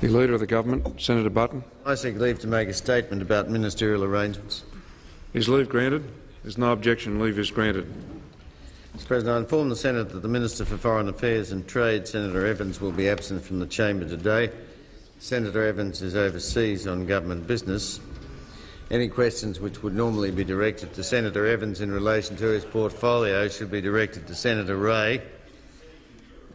The Leader of the Government, Senator Button. I seek leave to make a statement about ministerial arrangements. Is leave granted? There's no objection. Leave is granted. Mr President, I inform the Senate that the Minister for Foreign Affairs and Trade, Senator Evans, will be absent from the chamber today. Senator Evans is overseas on government business. Any questions which would normally be directed to Senator Evans in relation to his portfolio should be directed to Senator Ray.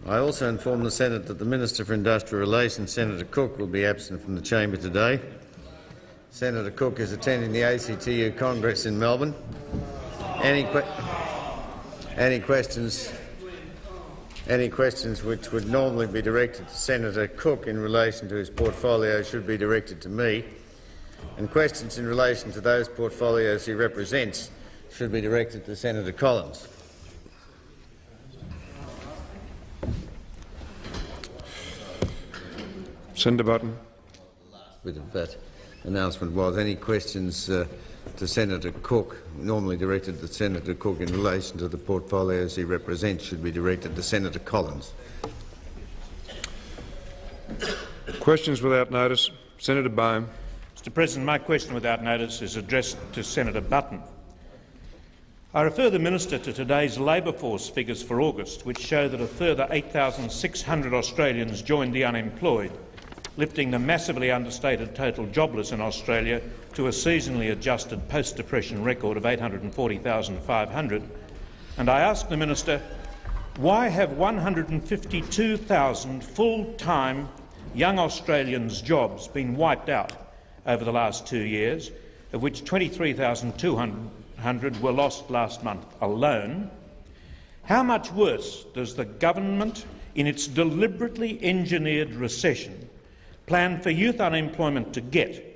I also inform the Senate that the Minister for Industrial Relations, Senator Cook, will be absent from the chamber today. Senator Cook is attending the ACTU Congress in Melbourne. Any, que any questions? Any questions which would normally be directed to Senator Cook in relation to his portfolio should be directed to me, and questions in relation to those portfolios he represents should be directed to Senator Collins. Senator Button. Bit of that announcement was any questions uh, to Senator Cook, normally directed to Senator Cook in relation to the portfolios he represents, should be directed to Senator Collins. Questions without notice. Senator Baume. Mr President, my question without notice is addressed to Senator Button. I refer the minister to today's labour force figures for August, which show that a further 8,600 Australians joined the unemployed, lifting the massively understated total jobless in Australia to a seasonally adjusted post-depression record of 840,500. And I ask the minister, why have 152,000 full-time young Australians' jobs been wiped out over the last two years, of which 23,200 were lost last month alone? How much worse does the government, in its deliberately engineered recession, plan for youth unemployment to get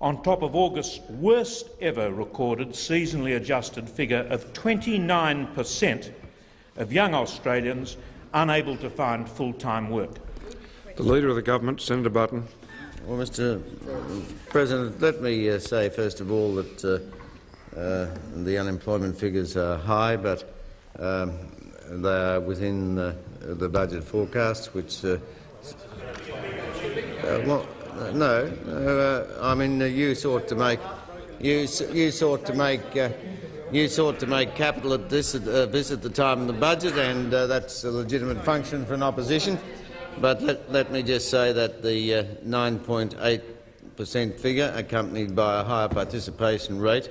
on top of August's worst ever recorded seasonally adjusted figure of 29 per cent of young Australians unable to find full-time work. The Leader of the Government, Senator Button. Well, Mr President, let me uh, say first of all that uh, uh, the unemployment figures are high, but um, they are within the budget forecast, which uh, well, no, uh, I mean, uh, you sought to make you you sought to make uh, you sought to make capital at this uh, this at the time of the budget, and uh, that's a legitimate function for an opposition. But let, let me just say that the 9.8 uh, per cent figure, accompanied by a higher participation rate,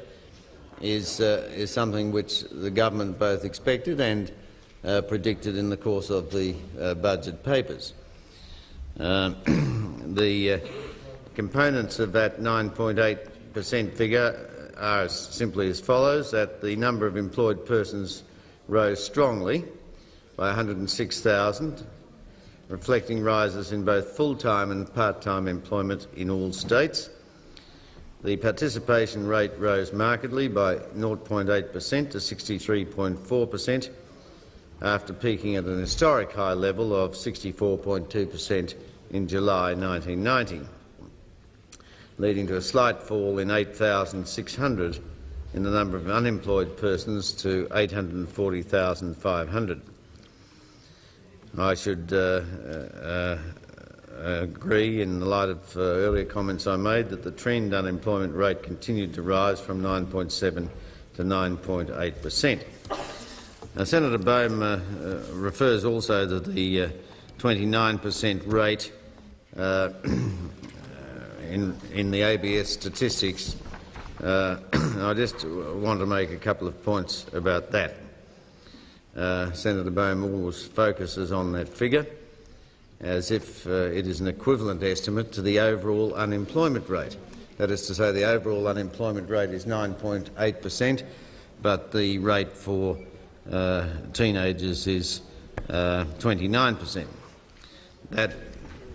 is is something which the government both expected and predicted in the course of the budget papers. Um, the uh, components of that 9.8 per cent figure are simply as follows, that the number of employed persons rose strongly by 106,000, reflecting rises in both full-time and part-time employment in all states. The participation rate rose markedly by 0.8 per cent to 63.4 per cent, after peaking at an historic high level of 64.2 per cent in July 1990 leading to a slight fall in 8,600 in the number of unemployed persons to 840,500. I should uh, uh, agree, in the light of uh, earlier comments I made, that the trend unemployment rate continued to rise from 9.7 to 9.8 per cent. Senator Baume uh, uh, refers also to the 29 per cent rate uh, in, in the ABS statistics, uh, I just want to make a couple of points about that. Uh, Senator Baume always focuses on that figure as if uh, it is an equivalent estimate to the overall unemployment rate. That is to say, the overall unemployment rate is 9.8 per cent, but the rate for uh, teenagers is uh, 29 per cent. That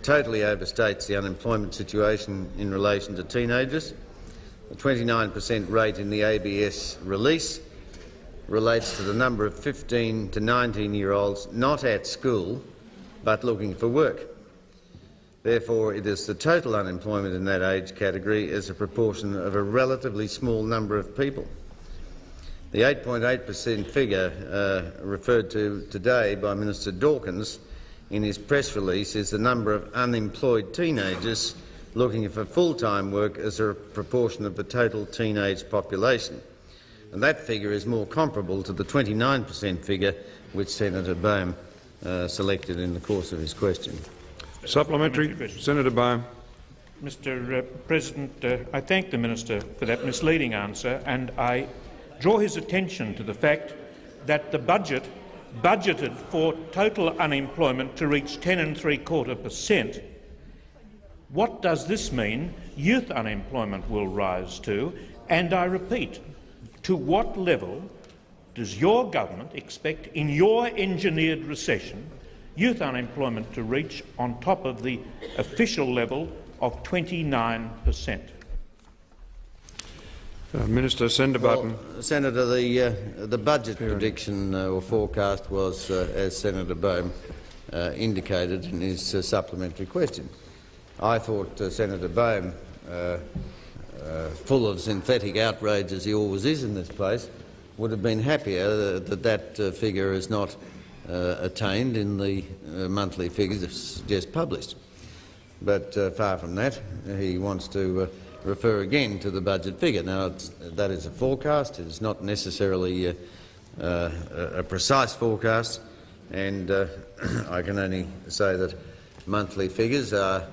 totally overstates the unemployment situation in relation to teenagers. The 29 per cent rate in the ABS release relates to the number of 15 to 19-year-olds not at school but looking for work. Therefore, it is the total unemployment in that age category as a proportion of a relatively small number of people. The 8.8 per cent figure uh, referred to today by Minister Dawkins in his press release is the number of unemployed teenagers looking for full-time work as a proportion of the total teenage population. And that figure is more comparable to the 29 per cent figure which Senator Baume uh, selected in the course of his question. Supplementary. Senator Baume. Mr uh, President, uh, I thank the minister for that misleading answer and I draw his attention to the fact that the budget budgeted for total unemployment to reach 10 and three quarter per cent. What does this mean youth unemployment will rise to? And I repeat, to what level does your government expect, in your engineered recession, youth unemployment to reach on top of the official level of 29 per cent? Uh, Minister, Senator Button. Well, Senator, the, uh, the budget prediction uh, or forecast was, uh, as Senator Baume uh, indicated in his uh, supplementary question. I thought Senator Baume, full of synthetic outrage as he always is in this place, would have been happier that that figure is not attained in the monthly figures just published. But far from that, he wants to refer again to the budget figure. Now, that is a forecast. It is not necessarily uh, uh, a precise forecast, and uh, I can only say that monthly figures are,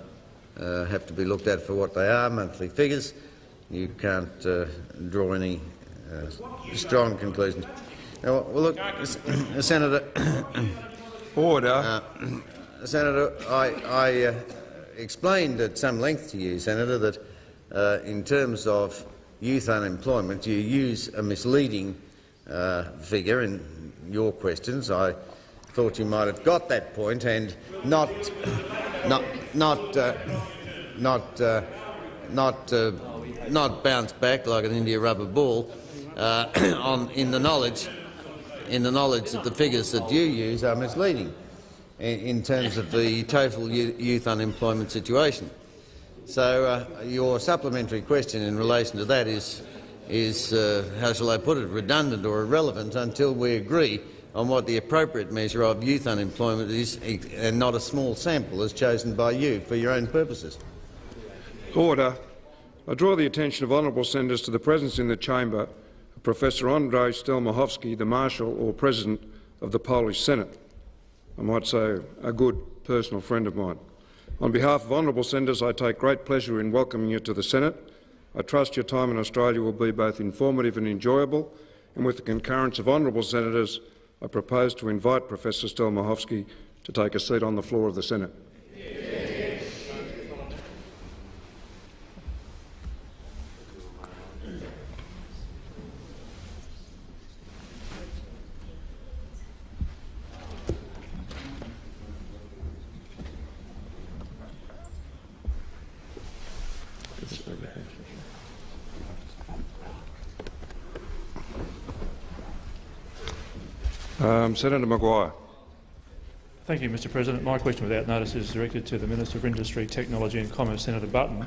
uh, have to be looked at for what they are, monthly figures. You can't uh, draw any uh, strong conclusions. Now, well, look, Senator. Order. Senator, I, I explained at some length to you, Senator, that uh, in terms of youth unemployment, you use a misleading uh, figure in your questions. I thought you might have got that point and not, not, not, uh, not, uh, not, uh, not bounce back like an India rubber ball uh, on, in the knowledge, in the knowledge that the figures that you use are misleading in, in terms of the total youth unemployment situation. So uh, your supplementary question in relation to that is, is uh, how shall I put it, redundant or irrelevant until we agree on what the appropriate measure of youth unemployment is and not a small sample as chosen by you for your own purposes. Order. I draw the attention of honourable senators to the presence in the chamber of Professor Andrzej Stelmachowski, the Marshal or President of the Polish Senate. I might say a good personal friend of mine. On behalf of honourable senators, I take great pleasure in welcoming you to the Senate. I trust your time in Australia will be both informative and enjoyable, and with the concurrence of honourable senators, I propose to invite Professor Stelmachowski to take a seat on the floor of the Senate. Senator Maguire. Thank you, Mr President. My question without notice is directed to the Minister for Industry, Technology and Commerce, Senator Button.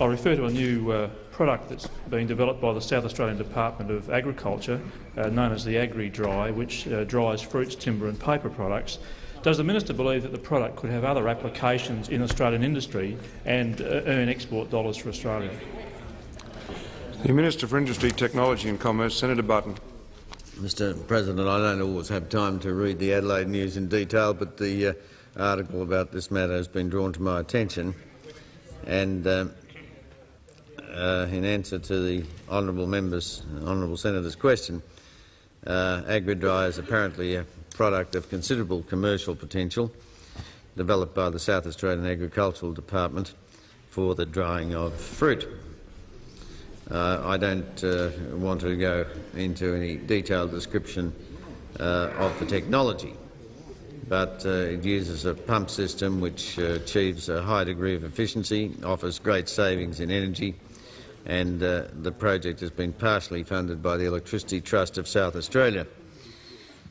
I refer to a new uh, product that's being developed by the South Australian Department of Agriculture, uh, known as the Agri-Dry, which uh, dries fruits, timber and paper products. Does the minister believe that the product could have other applications in Australian industry and uh, earn export dollars for Australia? The Minister for Industry, Technology and Commerce, Senator Button. Mr President, I don't always have time to read the Adelaide News in detail, but the uh, article about this matter has been drawn to my attention. And um, uh, in answer to the honourable member's, honourable senator's question, uh, AgriDry is apparently a product of considerable commercial potential, developed by the South Australian Agricultural Department for the drying of fruit. Uh, I don't uh, want to go into any detailed description uh, of the technology, but uh, it uses a pump system which uh, achieves a high degree of efficiency, offers great savings in energy, and uh, the project has been partially funded by the Electricity Trust of South Australia.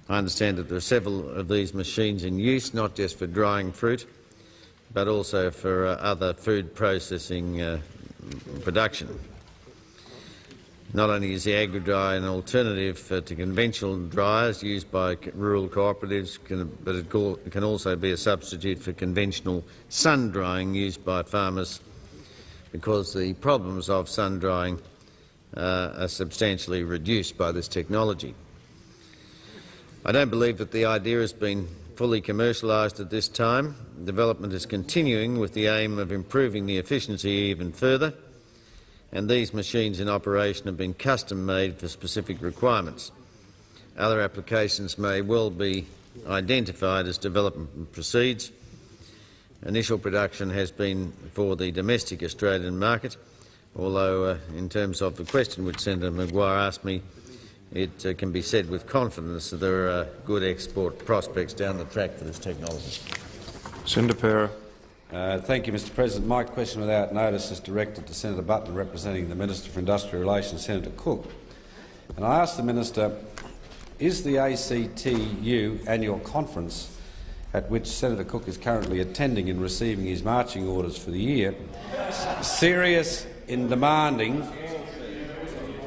I understand that there are several of these machines in use, not just for drying fruit, but also for other food processing production. Not only is the agri-dry an alternative uh, to conventional dryers used by rural cooperatives, can, but it can also be a substitute for conventional sun drying used by farmers because the problems of sun drying uh, are substantially reduced by this technology. I don't believe that the idea has been fully commercialised at this time. Development is continuing with the aim of improving the efficiency even further, and these machines in operation have been custom-made for specific requirements. Other applications may well be identified as development proceeds. Initial production has been for the domestic Australian market, although uh, in terms of the question which Senator Maguire asked me, it uh, can be said with confidence that there are good export prospects down the track for this technology. Senator Parer. Uh, thank you, Mr President. My question without notice is directed to Senator Button, representing the Minister for Industrial Relations, Senator Cook. And I ask the Minister, is the ACTU annual conference at which Senator Cook is currently attending and receiving his marching orders for the year serious in demanding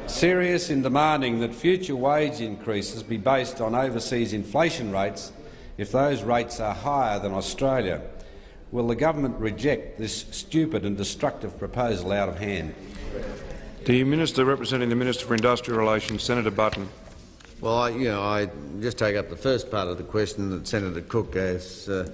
serious in demanding that future wage increases be based on overseas inflation rates if those rates are higher than Australia. Will the government reject this stupid and destructive proposal out of hand? The Minister representing the Minister for Industrial Relations, Senator Button. Well, I, you know, I just take up the first part of the question that Senator Cook, as uh,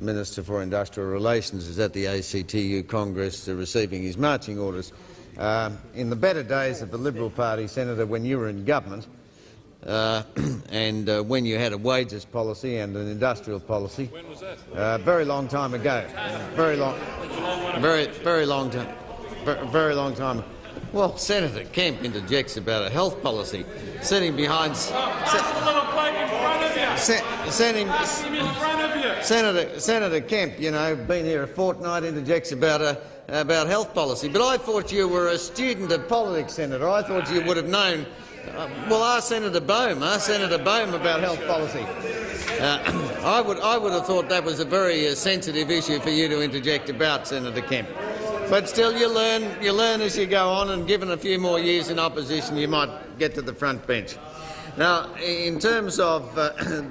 Minister for Industrial Relations, is at the ACTU Congress uh, receiving his marching orders. Um in the better days of the Liberal Party, Senator, when you were in government, uh, and uh, when you had a wages policy and an industrial policy, when was that? Uh, very long time ago. Very long, very, very long time. Very, long time. Well, Senator Kemp interjects about a health policy, sitting behind. se- sitting, Senator, Senator Kemp, you know, been here a fortnight, interjects about a, about health policy. But I thought you were a student of politics, Senator. I thought you would have known. Uh, well, ask Senator Baume. Ask Senator Baume about health policy. Uh, I would, I would have thought that was a very uh, sensitive issue for you to interject about, Senator Kemp. But still, you learn, you learn as you go on, and given a few more years in opposition, you might get to the front bench. Now, in terms of uh,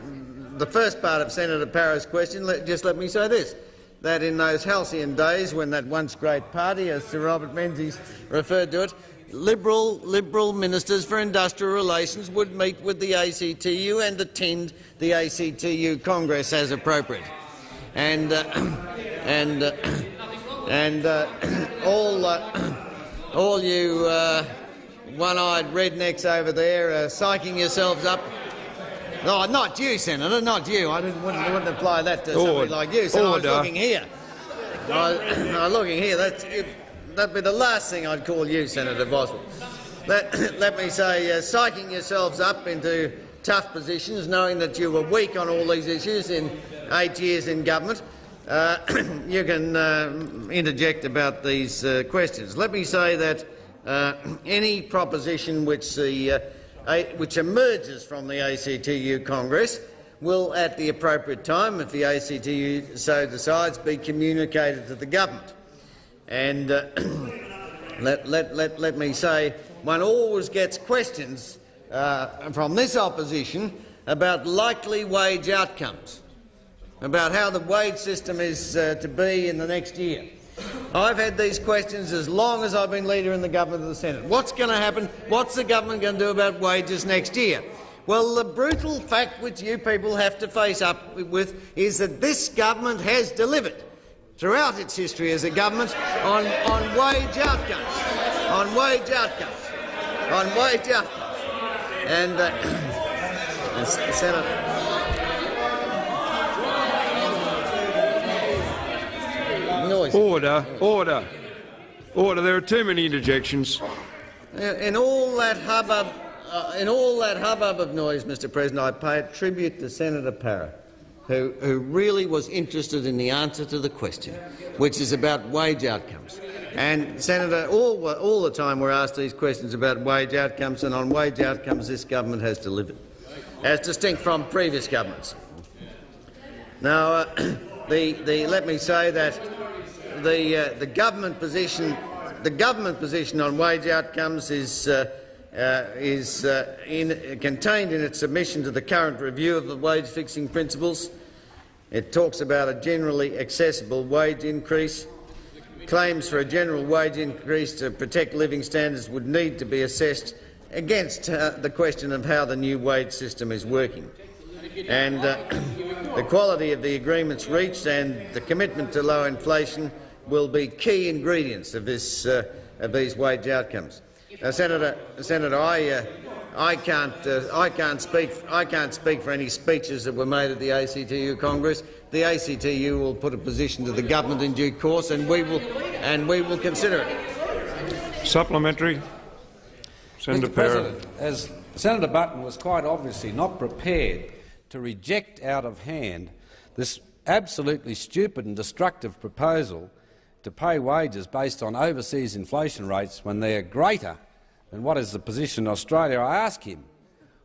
the first part of Senator Parer's question, let, just let me say this, that in those halcyon days when that once great party, as Sir Robert Menzies referred to it, Liberal, Liberal ministers for industrial relations would meet with the ACTU and attend the ACTU Congress as appropriate. And, uh, and, uh, and uh, all, uh, all you uh, one-eyed rednecks over there are psyching yourselves up no, not you, Senator, not you. I didn't, wouldn't, wouldn't apply that to somebody like you. So I was looking here. I, I was looking here. That's, it, that'd be the last thing I'd call you, Senator Boswell. Let, let me say, uh, psyching yourselves up into tough positions, knowing that you were weak on all these issues in eight years in government, uh, you can uh, interject about these uh, questions. Let me say that uh, any proposition which the uh, which emerges from the ACTU Congress will, at the appropriate time, if the ACTU so decides, be communicated to the government. And uh, let, let, let, let me say, one always gets questions uh, from this opposition about likely wage outcomes, about how the wage system is uh, to be in the next year. I've had these questions as long as I've been leader in the government of the Senate. What's going to happen? What's the government going to do about wages next year? Well, the brutal fact which you people have to face up with is that this government has delivered throughout its history as a government on, on wage outcomes, on wage outcomes, on wage outcomes. And, uh, and Senator, noise. Order. Order. Order. There are too many interjections. In all that hubbub, uh, in all that hubbub of noise, Mr. President, I pay a tribute to Senator Parer, who, who really was interested in the answer to the question, which is about wage outcomes. And Senator, all, all the time we're asked these questions about wage outcomes, and on wage outcomes this government has delivered, as distinct from previous governments. Now, uh, the, the, let me say that the, uh, the government position, the government position on wage outcomes is, uh, uh, is uh, in, contained in its submission to the current review of the wage fixing principles. It talks about a generally accessible wage increase. Claims for a general wage increase to protect living standards would need to be assessed against uh, the question of how the new wage system is working. And uh, the quality of the agreements reached and the commitment to low inflation will be key ingredients of, this, uh, of these wage outcomes. Senator, Senator, I, uh, I can't, uh, I can't speak. I can't speak for any speeches that were made at the ACTU Congress. The ACTU will put a position to the government in due course, and we will, and we will consider it. Supplementary. Senator Mr. President, as Senator Button was quite obviously not prepared to reject out of hand this absolutely stupid and destructive proposal to pay wages based on overseas inflation rates when they are greater than what is the position in Australia, I ask him,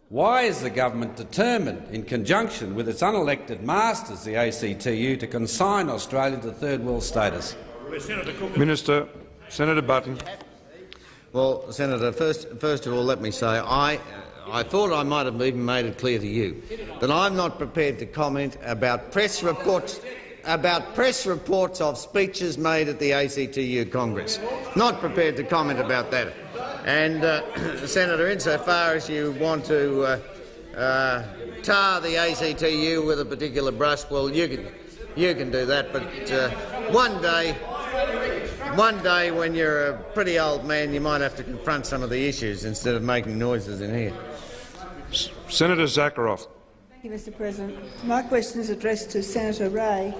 why is the government determined, in conjunction with its unelected masters, the ACTU, to consign Australia to third world status? Minister. Senator Button. Well, Senator, first, first of all, let me say I, I thought I might have even made it clear to you that I'm not prepared to comment about press reports about press reports of speeches made at the ACTU Congress. Not prepared to comment about that. And, uh, Senator, insofar as you want to uh, uh, tar the ACTU with a particular brush, well, you can, you can do that. But uh, one day, one day when you're a pretty old man, you might have to confront some of the issues instead of making noises in here. Senator Zakharov. Thank you, Mr President. My question is addressed to Senator Ray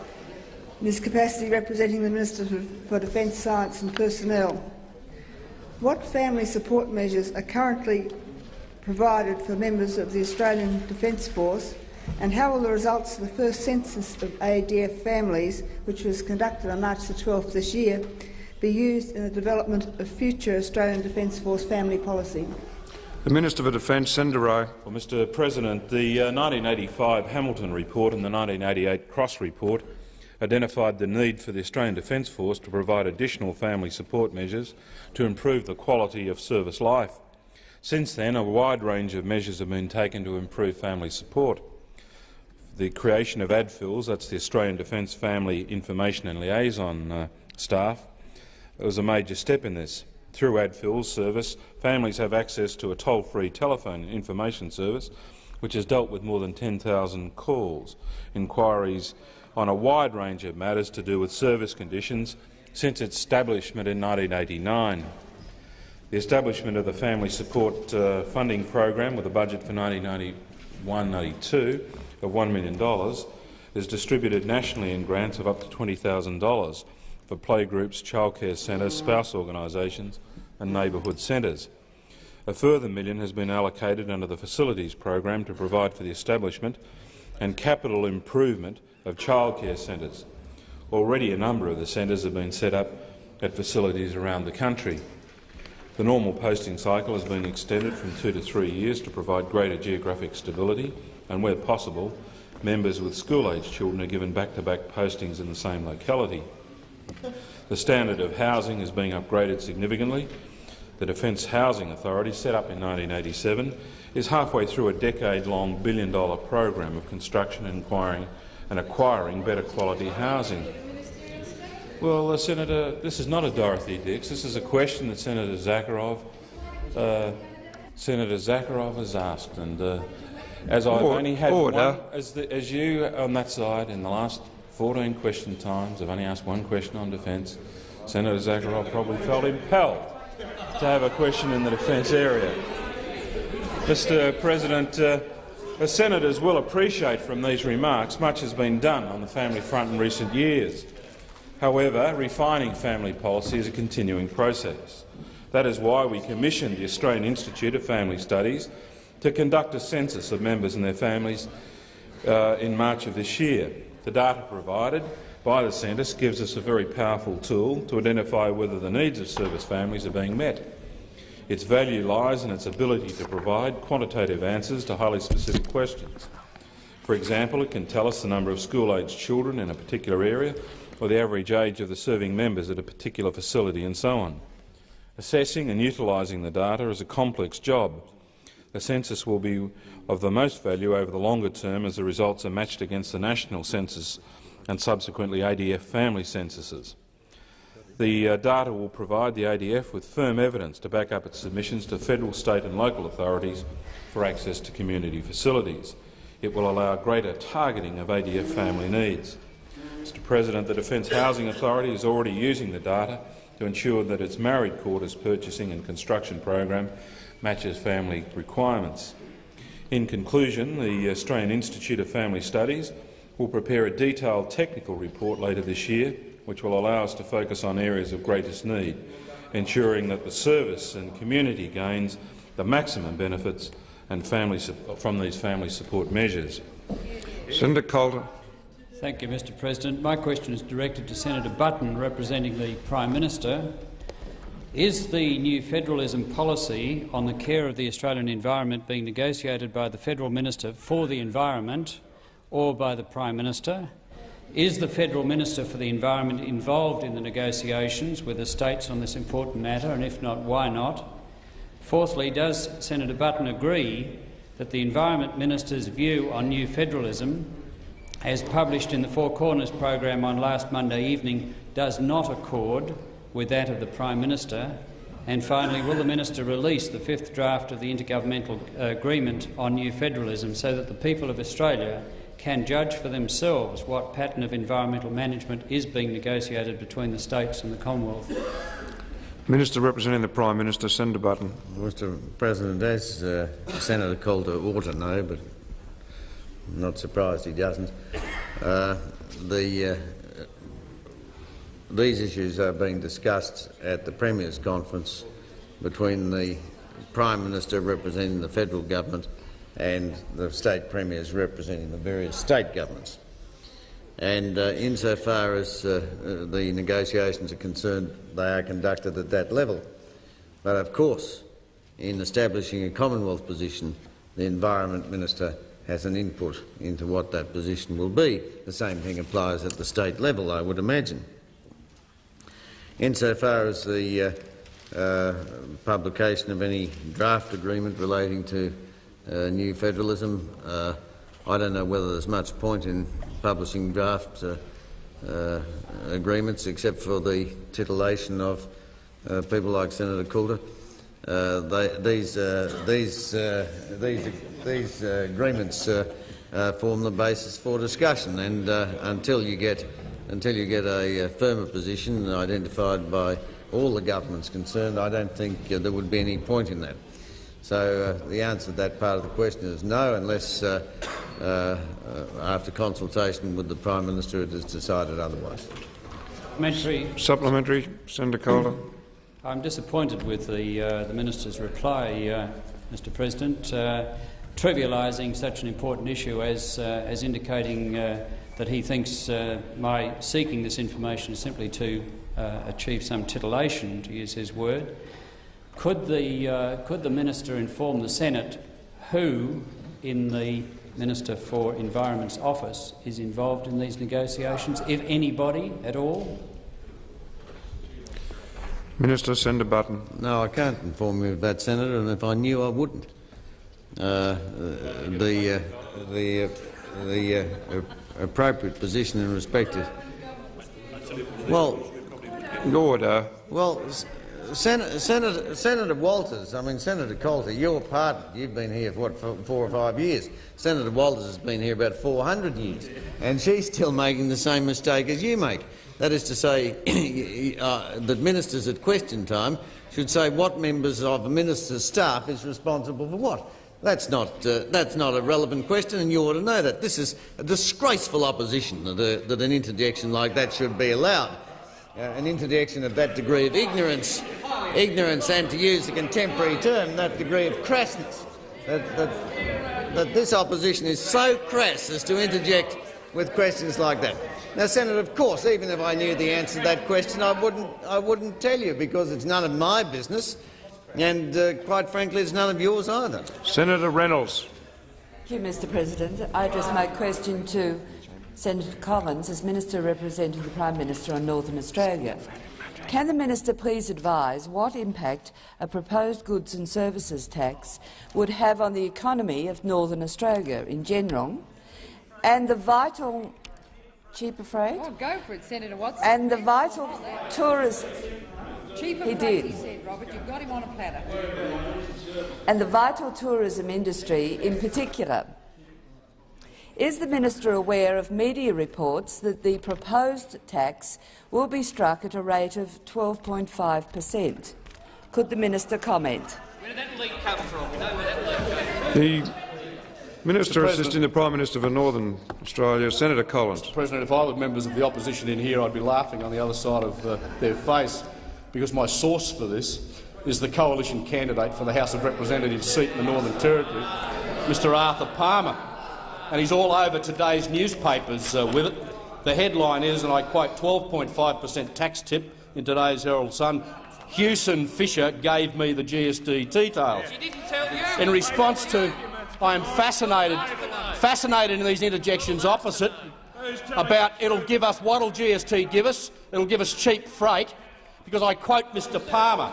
in his capacity representing the Minister for Defence, Science and Personnel. What family support measures are currently provided for members of the Australian Defence Force and how will the results of the first census of ADF families, which was conducted on March the 12th this year, be used in the development of future Australian Defence Force family policy? The Minister for Defence, Senator Ray. Well, Mr President, the uh, 1985 Hamilton Report and the 1988 Cross Report identified the need for the Australian Defence Force to provide additional family support measures to improve the quality of service life. Since then, a wide range of measures have been taken to improve family support. The creation of ADFILS, that's the Australian Defence Family Information and Liaison uh, staff, was a major step in this. Through ADFILS service, families have access to a toll-free telephone information service which has dealt with more than 10,000 calls, inquiries on a wide range of matters to do with service conditions since its establishment in 1989. The establishment of the Family Support uh, Funding Program with a budget for 1991-92 of $1 million is distributed nationally in grants of up to $20,000 for playgroups, childcare centres, spouse organisations and neighbourhood centres. A further million has been allocated under the Facilities Program to provide for the establishment and capital improvement of childcare centres. Already a number of the centres have been set up at facilities around the country. The normal posting cycle has been extended from two to three years to provide greater geographic stability and, where possible, members with school-aged children are given back-to-back -back postings in the same locality. The standard of housing is being upgraded significantly. The Defence Housing Authority, set up in 1987, is halfway through a decade-long billion-dollar program of construction and acquiring, and acquiring better quality housing. Well, uh, Senator, this is not a Dorothy Dix. This is a question that Senator Zakharov, uh, Senator Zakharov has asked, and uh, as I've only had one, as, the, as you on that side in the last 14 question times, I've only asked one question on defence. Senator Zakharov probably felt impelled to have a question in the defence area. Mr. President, the senators will appreciate from these remarks much has been done on the family front in recent years. However, refining family policy is a continuing process. That is why we commissioned the Australian Institute of Family Studies to conduct a census of members and their families uh, in March of this year. The data provided by the census gives us a very powerful tool to identify whether the needs of service families are being met. Its value lies in its ability to provide quantitative answers to highly specific questions. For example, it can tell us the number of school-aged children in a particular area or the average age of the serving members at a particular facility and so on. Assessing and utilising the data is a complex job. The census will be of the most value over the longer term as the results are matched against the national census and subsequently ADF family censuses. The uh, data will provide the ADF with firm evidence to back up its submissions to federal, state and local authorities for access to community facilities. It will allow greater targeting of ADF family needs. Mr President, the Defence Housing Authority is already using the data to ensure that its married quarters purchasing and construction program matches family requirements. In conclusion, the Australian Institute of Family Studies will prepare a detailed technical report later this year which will allow us to focus on areas of greatest need, ensuring that the service and community gains the maximum benefits and family from these family support measures. Senator Coulter. Thank you, Mr President. My question is directed to Senator Button, representing the Prime Minister. Is the new federalism policy on the care of the Australian environment being negotiated by the Federal Minister for the Environment or by the Prime Minister? Is the Federal Minister for the Environment involved in the negotiations with the states on this important matter, and if not, why not? Fourthly, does Senator Button agree that the Environment Minister's view on new federalism, as published in the Four Corners program on last Monday evening, does not accord with that of the Prime Minister? And finally, will the Minister release the fifth draft of the Intergovernmental Agreement on New Federalism so that the people of Australia can judge for themselves what pattern of environmental management is being negotiated between the states and the Commonwealth. Minister representing the Prime Minister, Senator Button. Mr President, as uh, Senator Coulter ought to know, but I'm not surprised he doesn't, uh, the, uh, these issues are being discussed at the Premier's conference between the Prime Minister representing the federal government and the state premiers representing the various state governments. And uh, insofar as uh, uh, the negotiations are concerned, they are conducted at that level. But of course, in establishing a Commonwealth position, the Environment Minister has an input into what that position will be. The same thing applies at the state level, I would imagine. Insofar as the uh, uh, publication of any draft agreement relating to uh, new federalism. Uh, I don't know whether there's much point in publishing draft uh, agreements except for the titillation of people like Senator Coulter. They, these, these, these, these agreements form the basis for discussion, and until you get until you get a, firmer position identified by all the governments concerned, I don't think uh, there would be any point in that. So uh, the answer to that part of the question is no, unless uh, uh, after consultation with the Prime Minister it is decided otherwise. Supplementary. Supplementary. Senator Coulter. I'm disappointed with the, uh, the minister's reply, uh, Mr. President, uh, trivialising such an important issue as, as indicating that he thinks my seeking this information is simply to achieve some titillation, to use his word. Could the, uh, could the minister inform the Senate who in the Minister for Environment's office is involved in these negotiations, if anybody at all? Minister, Senator Button. No, I can't inform you of that, Senator, and if I knew, I wouldn't. Uh, the uh, the uh, the uh, appropriate position in respect to well, order. Well, Senator, Senator, Senator, Walters, I mean Senator Coulter, your pardon, you've been here for what, four or five years. Senator Walters has been here about 400 years, and she's still making the same mistake as you make. That is to say, uh, that ministers at question time should say what members of a minister's staff is responsible for what. That's not, uh, that's not a relevant question, and you ought to know that. This is a disgraceful opposition that, uh, that an interjection like that should be allowed an interjection of that degree of ignorance, ignorance and, to use a contemporary term, that degree of crassness, that, that, that this opposition is so crass as to interject with questions like that. Now, Senator, of course, even if I knew the answer to that question, I wouldn't, I wouldn't tell you because it's none of my business, and uh, quite frankly, it's none of yours either. Senator Reynolds. Thank you, Mr President. I address my question to Senator Collins as Minister representing the Prime Minister on Northern Australia. Can the minister please advise what impact a proposed goods and services tax would have on the economy of Northern Australia in general and the vital cheaper freight Oh, go for it, Senator Watson. and the vital tourism Cheaper he did. he said, Robert. You've got him on a platter. and the vital tourism industry in particular. Is the minister aware of media reports that the proposed tax will be struck at a rate of 12.5 per cent? Could the minister comment? Where did that leak come from? We know where that leak came from. The Minister assisting the Prime Minister for Northern Australia, Senator Collins. President, if I were members of the opposition in here, I'd be laughing on the other side of uh, their face, because my source for this is the coalition candidate for the House of Representatives seat in the Northern Territory, Mr Arthur Palmer, and he's all over today's newspapers uh, with it. The headline is, and I quote, 12.5 per cent tax tip in today's Herald Sun. Hewson Fischer gave me the GST details. She didn't tell you. In response to, I am fascinated, fascinated in these interjections opposite about it'll give us what'll GST give us? It'll give us cheap freight, because I quote Mr Palmer.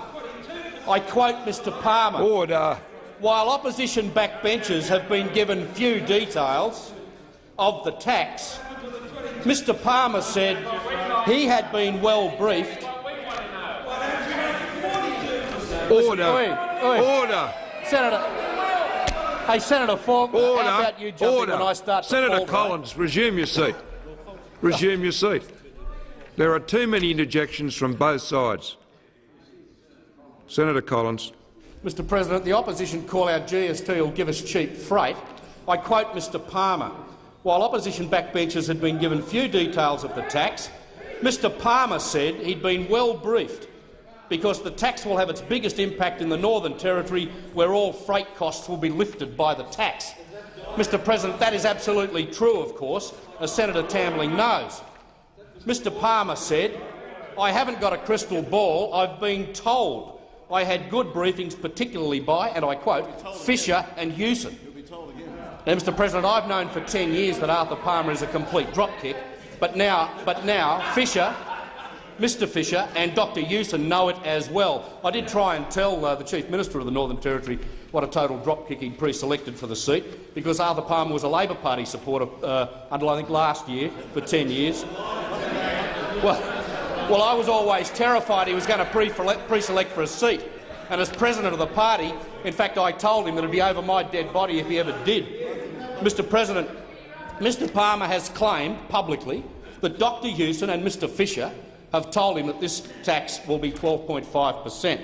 I quote Mr Palmer. Order. While opposition backbenchers have been given few details of the tax, Mr Palmer said he had been well briefed. Order. Oi, oi. Order. Senator, hey, Senator Falk, Order. how about you Order. when I start to Senator Collins, resume your seat. Resume your seat. There are too many interjections from both sides. Senator Collins. Mr President, the opposition call our GST will give us cheap freight. I quote Mr Palmer. While opposition backbenchers had been given few details of the tax, Mr Palmer said he'd been well briefed because the tax will have its biggest impact in the Northern Territory, where all freight costs will be lifted by the tax. Mr President, that is absolutely true, of course, as Senator Tambling knows. Mr Palmer said, I haven't got a crystal ball, I've been told. I had good briefings, particularly by, and I quote, Fischer and Hewson. Now, Mr President, I've known for 10 years that Arthur Palmer is a complete dropkick, but now, but now Fischer, Mr Fischer and Dr Hewson know it as well. I did try and tell uh, the Chief Minister of the Northern Territory what a total dropkick he'd pre-selected for the seat, because Arthur Palmer was a Labor Party supporter uh, until I think last year for 10 years. Well, well, I was always terrified he was going to pre-select for a seat. And as president of the party, in fact, I told him that it would be over my dead body if he ever did. Mr President, Mr Palmer has claimed publicly that Dr Hewson and Mr Fischer have told him that this tax will be 12.5 per cent.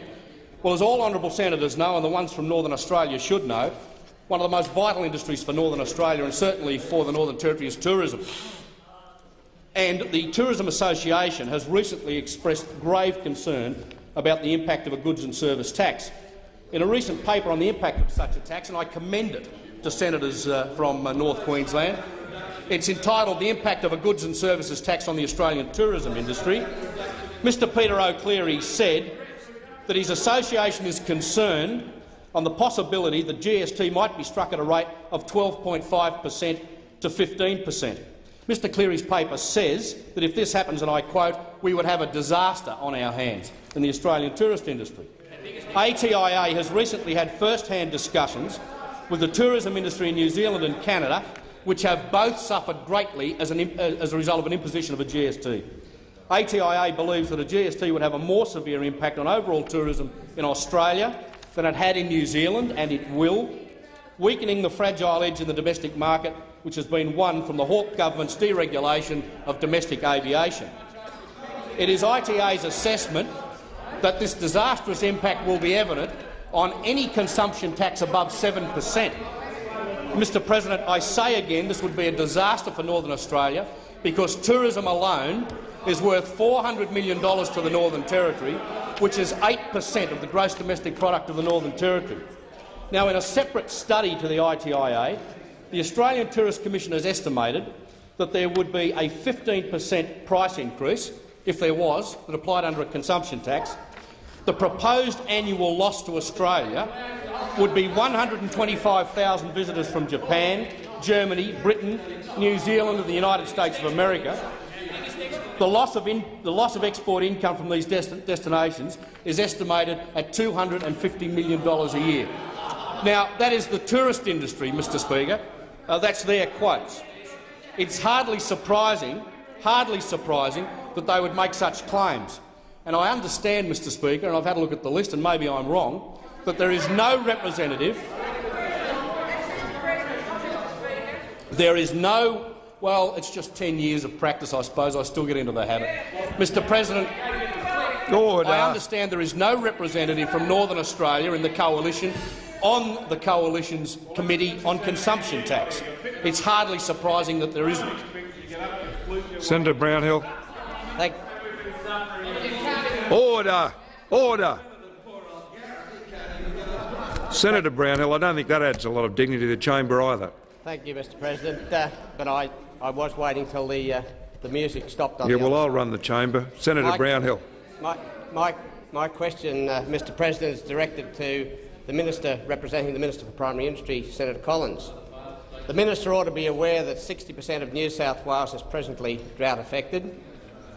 Well, as all honourable senators know, and the ones from Northern Australia should know, one of the most vital industries for Northern Australia and certainly for the Northern Territory is tourism. And the Tourism Association has recently expressed grave concern about the impact of a goods and service tax. In a recent paper on the impact of such a tax, and I commend it to senators uh, from uh, North Queensland, it's entitled The Impact of a Goods and Services Tax on the Australian Tourism Industry. Mr Peter O'Cleary said that his association is concerned on the possibility that GST might be struck at a rate of 12.5 per cent to 15 per cent. Mr Cleary's paper says that if this happens, and I quote, we would have a disaster on our hands in the Australian tourist industry. ATIA has recently had first-hand discussions with the tourism industry in New Zealand and Canada, which have both suffered greatly as, an, uh, as a result of an imposition of a GST. ATIA believes that a GST would have a more severe impact on overall tourism in Australia than it had in New Zealand, and it will, weakening the fragile edge in the domestic market which has been won from the Hawke government's deregulation of domestic aviation. It is ITA's assessment that this disastrous impact will be evident on any consumption tax above 7 per cent. Mr President, I say again this would be a disaster for Northern Australia because tourism alone is worth $400 million to the Northern Territory, which is 8 per cent of the gross domestic product of the Northern Territory. Now, in a separate study to the ITIA, the Australian Tourist Commission has estimated that there would be a 15 per cent price increase, if there was, that applied under a consumption tax. The proposed annual loss to Australia would be 125,000 visitors from Japan, Germany, Britain, New Zealand and the United States of America, The loss of, in, the loss of export income from these desti destinations is estimated at $250 million a year. Now, that is the tourist industry, Mr Speaker. Uh, that's their quotes. It's hardly surprising, hardly surprising that they would make such claims. And I understand, Mr Speaker, and I've had a look at the list, and maybe I'm wrong, that there is no representative There is no well, it's just 10 years of practice, I suppose. I still get into the habit. Mr President, Order. I understand there is no representative from Northern Australia in the coalition on the coalition's committee on consumption tax. It's hardly surprising that there isn't. Senator Brownhill. Thank Order. Order. Senator Brownhill, I don't think that adds a lot of dignity to the chamber either. Thank you, Mr President. Uh, but I, I was waiting till the, uh, the music stopped on Yeah, the well, I'll run the chamber. Senator Mike- Brownhill. My, my, my question, uh, Mr President, is directed to the Minister representing the Minister for Primary Industry, Senator Collins. The Minister ought to be aware that 60 per cent of New South Wales is presently drought-affected.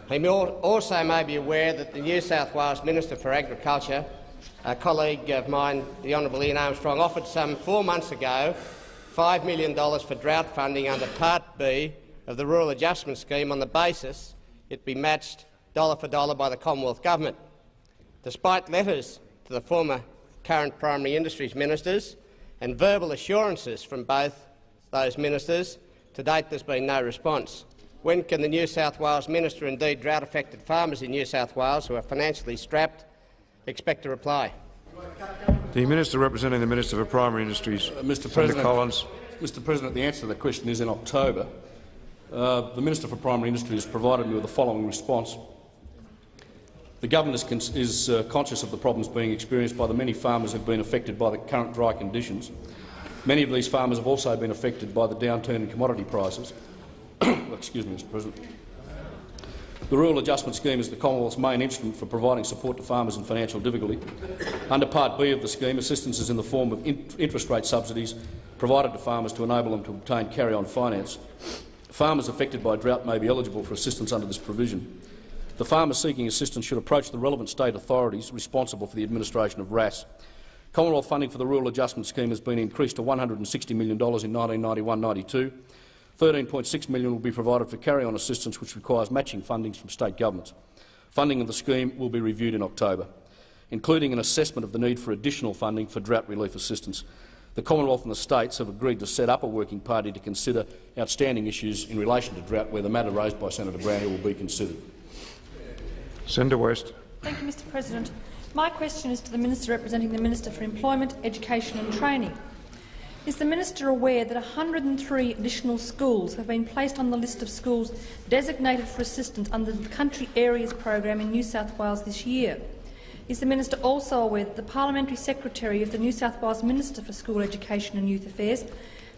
He also may be aware that the New South Wales Minister for Agriculture, a colleague of mine, the Honourable Ian Armstrong, offered some four months ago $5 million for drought funding under Part B of the Rural Adjustment Scheme on the basis it be matched dollar for dollar by the Commonwealth Government. Despite letters to the former current primary industries ministers and verbal assurances from both those ministers, to date there's been no response. When can the New South Wales minister, indeed drought-affected farmers in New South Wales who are financially strapped, expect a reply? The Minister representing the Minister for Primary Industries, Uh, Mr. Senator President, Collins. Mr. President, the answer to the question is in October. Uh, the Minister for Primary Industries provided me with the following response. The government is, is uh, conscious of the problems being experienced by the many farmers who have been affected by the current dry conditions. Many of these farmers have also been affected by the downturn in commodity prices. Excuse me, Mr. President. The Rural Adjustment Scheme is the Commonwealth's main instrument for providing support to farmers in financial difficulty. Under Part B of the scheme, assistance is in the form of in interest rate subsidies provided to farmers to enable them to obtain carry-on finance. Farmers affected by drought may be eligible for assistance under this provision. The farmers seeking assistance should approach the relevant state authorities responsible for the administration of RAS. Commonwealth funding for the Rural Adjustment Scheme has been increased to $160 million in 1991-92. 13.6 million will be provided for carry-on assistance, which requires matching fundings from state governments. Funding of the scheme will be reviewed in October, including an assessment of the need for additional funding for drought relief assistance. The Commonwealth and the states have agreed to set up a working party to consider outstanding issues in relation to drought, where the matter raised by Senator Brownhill will be considered. Senator West. Thank you, Mr President. My question is to the Minister representing the Minister for Employment, Education and Training. Is the Minister aware that 103 additional schools have been placed on the list of schools designated for assistance under the Country Areas program in New South Wales this year? Is the Minister also aware that the Parliamentary Secretary of the New South Wales Minister for School Education and Youth Affairs,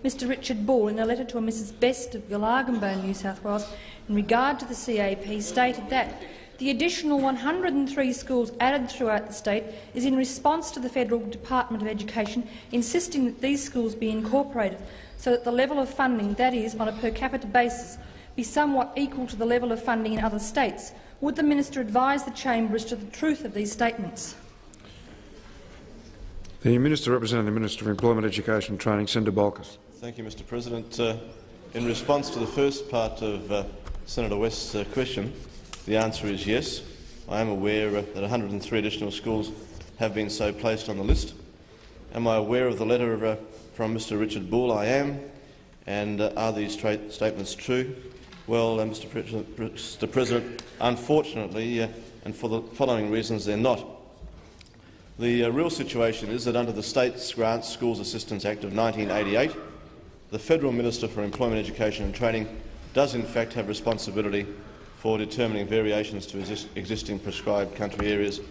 Mr Richard Bull, in a letter to a Mrs Best of Gulargambone, New South Wales, in regard to the CAP, stated that the additional 103 schools added throughout the state is in response to the Federal Department of Education insisting that these schools be incorporated so that the level of funding, that is, on a per capita basis, be somewhat equal to the level of funding in other states. Would the minister advise the chamber as to the truth of these statements? The Minister representing the Minister for Employment, Education and Training, Senator Bolkus. Thank you, Mr President. Uh, in response to the first part of uh, Senator West's uh, question, the answer is yes. I am aware uh, that 103 additional schools have been so placed on the list. Am I aware of the letter uh, from Mr Richard Bull? I am. And uh, are these statements true? Well, uh, Mr. President, Mr. President, unfortunately, uh, and for the following reasons, they're not. The uh, real situation is that under the States Grants Schools Assistance Act of 1988, the Federal Minister for Employment, Education and Training does in fact have responsibility for determining variations to exist existing prescribed country areas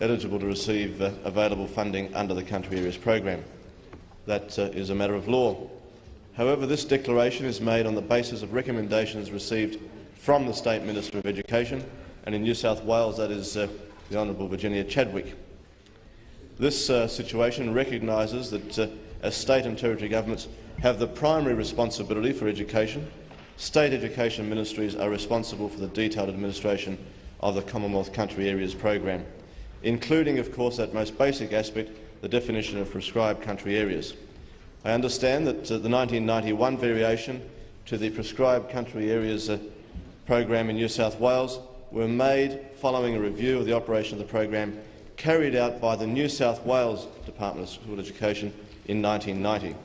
eligible to receive uh, available funding under the Country Areas program. That uh, is a matter of law. However, this declaration is made on the basis of recommendations received from the State Minister of Education, and in New South Wales that is uh, the Honourable Virginia Chadwick. This uh, situation recognises that uh, as state and territory governments have the primary responsibility for education state education ministries are responsible for the detailed administration of the Commonwealth Country Areas program, including, of course, that most basic aspect, the definition of prescribed country areas. I understand that uh, the 1991 variation to the prescribed country areas uh, program in New South Wales were made following a review of the operation of the program carried out by the New South Wales Department of School Education in 1990.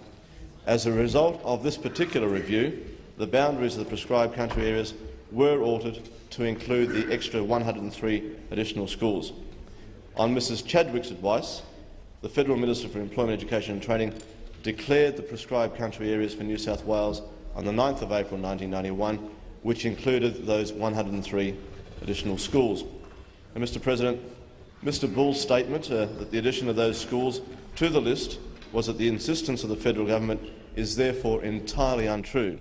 As a result of this particular review, the boundaries of the prescribed country areas were altered to include the extra 103 additional schools. On Mrs Chadwick's advice, the Federal Minister for Employment, Education and Training declared the prescribed country areas for New South Wales on the 9th of April 1991, which included those 103 additional schools. And, Mr President, Mr Bull's statement uh, that the addition of those schools to the list was at the insistence of the federal government is therefore entirely untrue.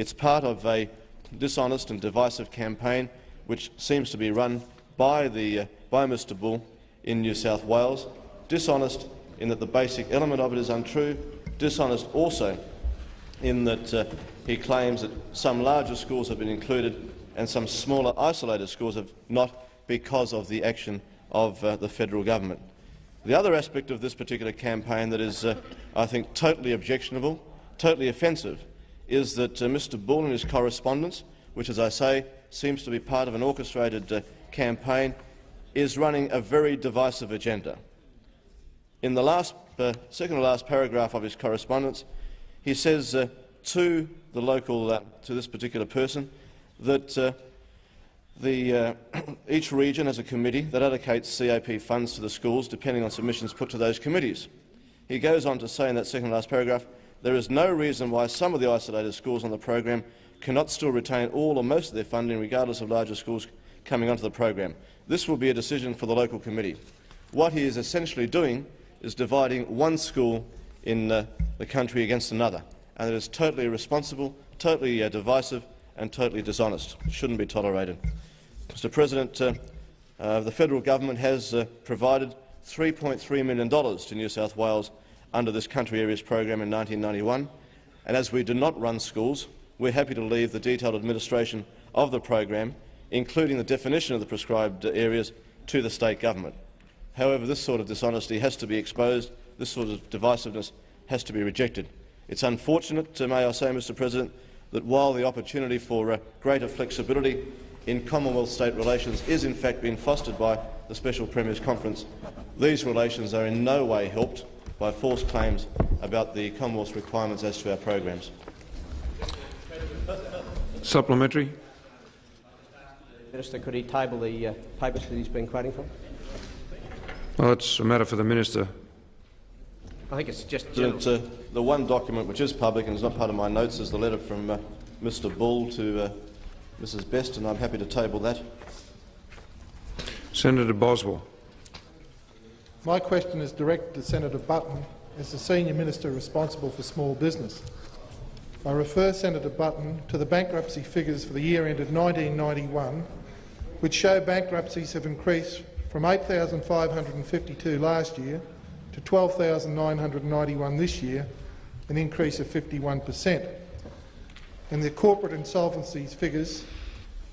It's part of a dishonest and divisive campaign which seems to be run by, the, uh, by Mr Bull in New South Wales. Dishonest in that the basic element of it is untrue, dishonest also in that uh, he claims that some larger schools have been included and some smaller isolated schools have not because of the action of uh, the federal government. The other aspect of this particular campaign that is, uh, I think, totally objectionable, totally offensive, is that uh, Mr Bull and his correspondence, which, as I say, seems to be part of an orchestrated uh, campaign, is running a very divisive agenda. In the last, uh, second to last paragraph of his correspondence, he says uh, to the local, uh, to this particular person, that uh, the, each region has a committee that allocates CAP funds to the schools depending on submissions put to those committees. He goes on to say in that second to last paragraph, there is no reason why some of the isolated schools on the program cannot still retain all or most of their funding regardless of larger schools coming onto the program. This will be a decision for the local committee. What he is essentially doing is dividing one school in uh, the country against another, and it is totally irresponsible, totally uh, divisive and totally dishonest. It shouldn't be tolerated. Mr President, uh, uh, the federal government has uh, provided $3.3 million to New South Wales under this country areas program in 1991, and as we do not run schools, we're happy to leave the detailed administration of the program, including the definition of the prescribed areas, to the state government. However, this sort of dishonesty has to be exposed, this sort of divisiveness has to be rejected. It's unfortunate, uh, may I say, Mr President, that while the opportunity for uh, greater flexibility in Commonwealth-state relations is in fact being fostered by the Special Premiers Conference, these relations are in no way helped by false claims about the Commonwealth's requirements as to our programs. Supplementary. Minister, could he table the uh, papers that he's been quoting from? Well, it's a matter for the minister. I think it's just President, uh, the one document which is public and is not part of my notes is the letter from uh, Mr Bull to uh, Mrs Best, and I'm happy to table that. Senator Boswell. My question is directed to Senator Button as the Senior Minister responsible for small business. I refer Senator Button to the bankruptcy figures for the year ended 1991, which show bankruptcies have increased from 8,552 last year to 12,991 this year, an increase of 51 per cent. And the corporate insolvencies figures,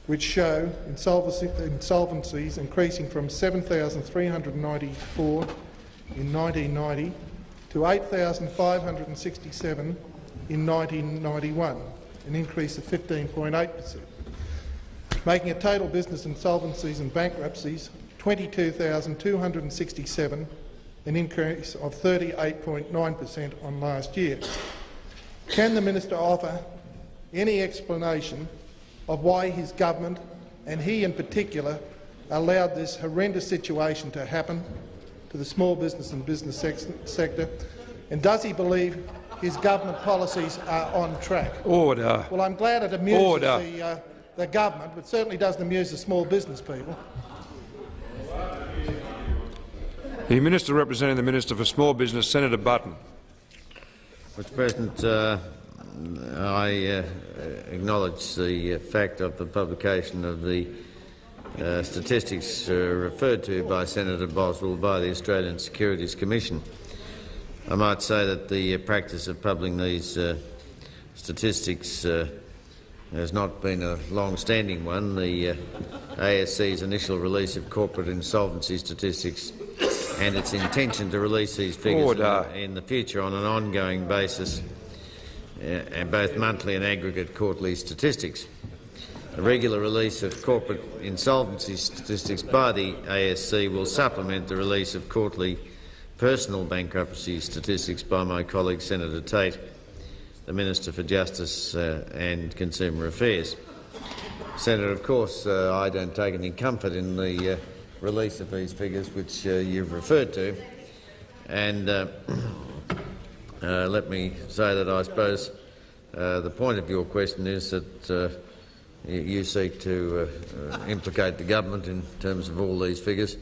which show insolvencies increasing from 7,394 in 1990 to 8,567 in 1991, an increase of 15.8 per cent, making a total business insolvencies and bankruptcies 22,267 an increase of 38.9 per cent on last year. Can the minister offer any explanation of why his government, and he in particular, allowed this horrendous situation to happen to the small business and business sector? And does he believe his government policies are on track? Order. Well, I'm glad it amuses Order. the, uh, the government, but certainly doesn't amuse the small business people. The Minister representing the Minister for Small Business, Senator Button. Mr President, uh, I uh, acknowledge the uh, fact of the publication of the uh, statistics uh, referred to by Senator Boswell by the Australian Securities Commission. I might say that the uh, practice of publishing these statistics has not been a long-standing one. The uh, ASC's initial release of corporate insolvency statistics and its intention to release these figures in the, in the future on an ongoing basis, uh, and both monthly and aggregate quarterly statistics. The regular release of corporate insolvency statistics by the ASC will supplement the release of quarterly personal bankruptcy statistics by my colleague Senator Tate, the Minister for Justice uh, and Consumer Affairs. Senator, of course, uh, I don't take any comfort in the uh, release of these figures which uh, you've referred to. And uh, let me say that I suppose uh, the point of your question is that uh, you, you seek to uh, uh, implicate the government in terms of all these figures.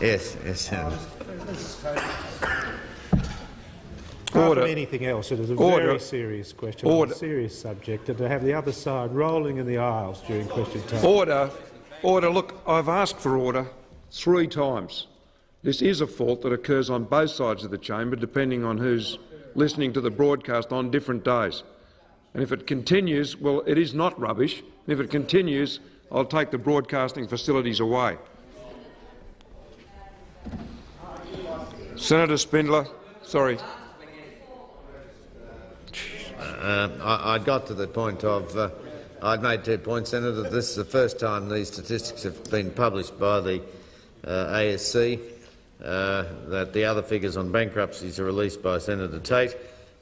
Yes, yes, Senator. Apart Order. from anything else, it is a Order. very serious question on Order. a serious subject, and to have the other side rolling in the aisles during question time. Order. Order. Look, I've asked for order three times. This is a fault that occurs on both sides of the chamber, depending on who's listening to the broadcast on different days. And if it continues, well, it is not rubbish. And if it continues, I'll take the broadcasting facilities away. Senator Spindler, sorry. Uh, I, I got to the point of uh, I'd made two points, Senator. This is the first time these statistics have been published by the ASC. Uh, that the other figures on bankruptcies are released by Senator Tate.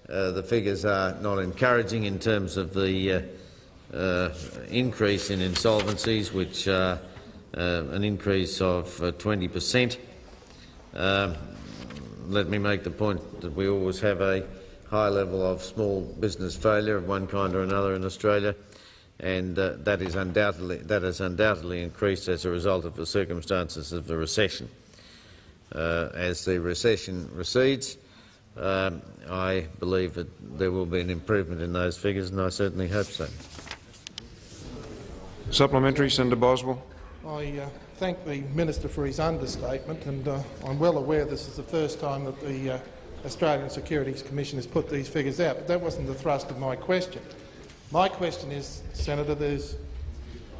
Uh, the figures are not encouraging in terms of the uh, uh, increase in insolvencies, which are uh, an increase of uh, 20 per cent. Um, let me make the point that we always have a high level of small business failure of one kind or another in Australia, and uh, that is undoubtedly that has undoubtedly increased as a result of the circumstances of the recession. Uh, as the recession recedes, um, I believe that there will be an improvement in those figures, and I certainly hope so. Supplementary, Senator Boswell. I uh, thank the minister for his understatement, and uh, I'm well aware this is the first time that the uh, Australian Securities Commission has put these figures out, but that wasn't the thrust of my question. My question is, Senator, there's,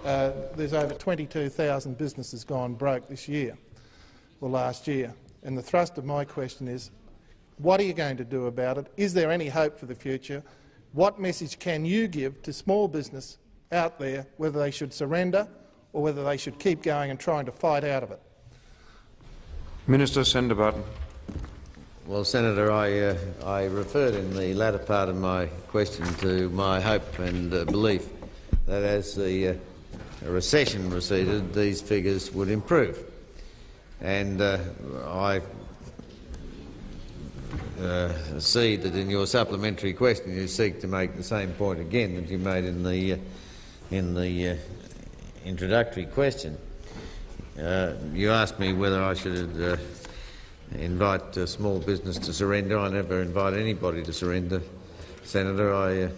uh, there's over 22,000 businesses gone broke this year, or last year, and the thrust of my question is, what are you going to do about it? Is there any hope for the future? What message can you give to small business out there, whether they should surrender or whether they should keep going and trying to fight out of it? Minister, Senator Button. Well, Senator, I, uh, I referred in the latter part of my question to my hope and uh, belief that as the uh, recession receded, these figures would improve. And uh, I uh, see that in your supplementary question you seek to make the same point again that you made in the, uh, in the introductory question. You asked me whether I should invite uh, small business to surrender. I never invite anybody to surrender, Senator. I uh,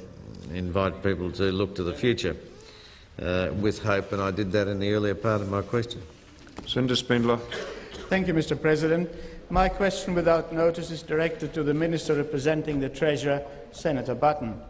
invite people to look to the future uh, with hope, and I did that in the earlier part of my question. Senator Spindler. Thank you, Mr President. My question without notice is directed to the Minister representing the Treasurer, Senator Button.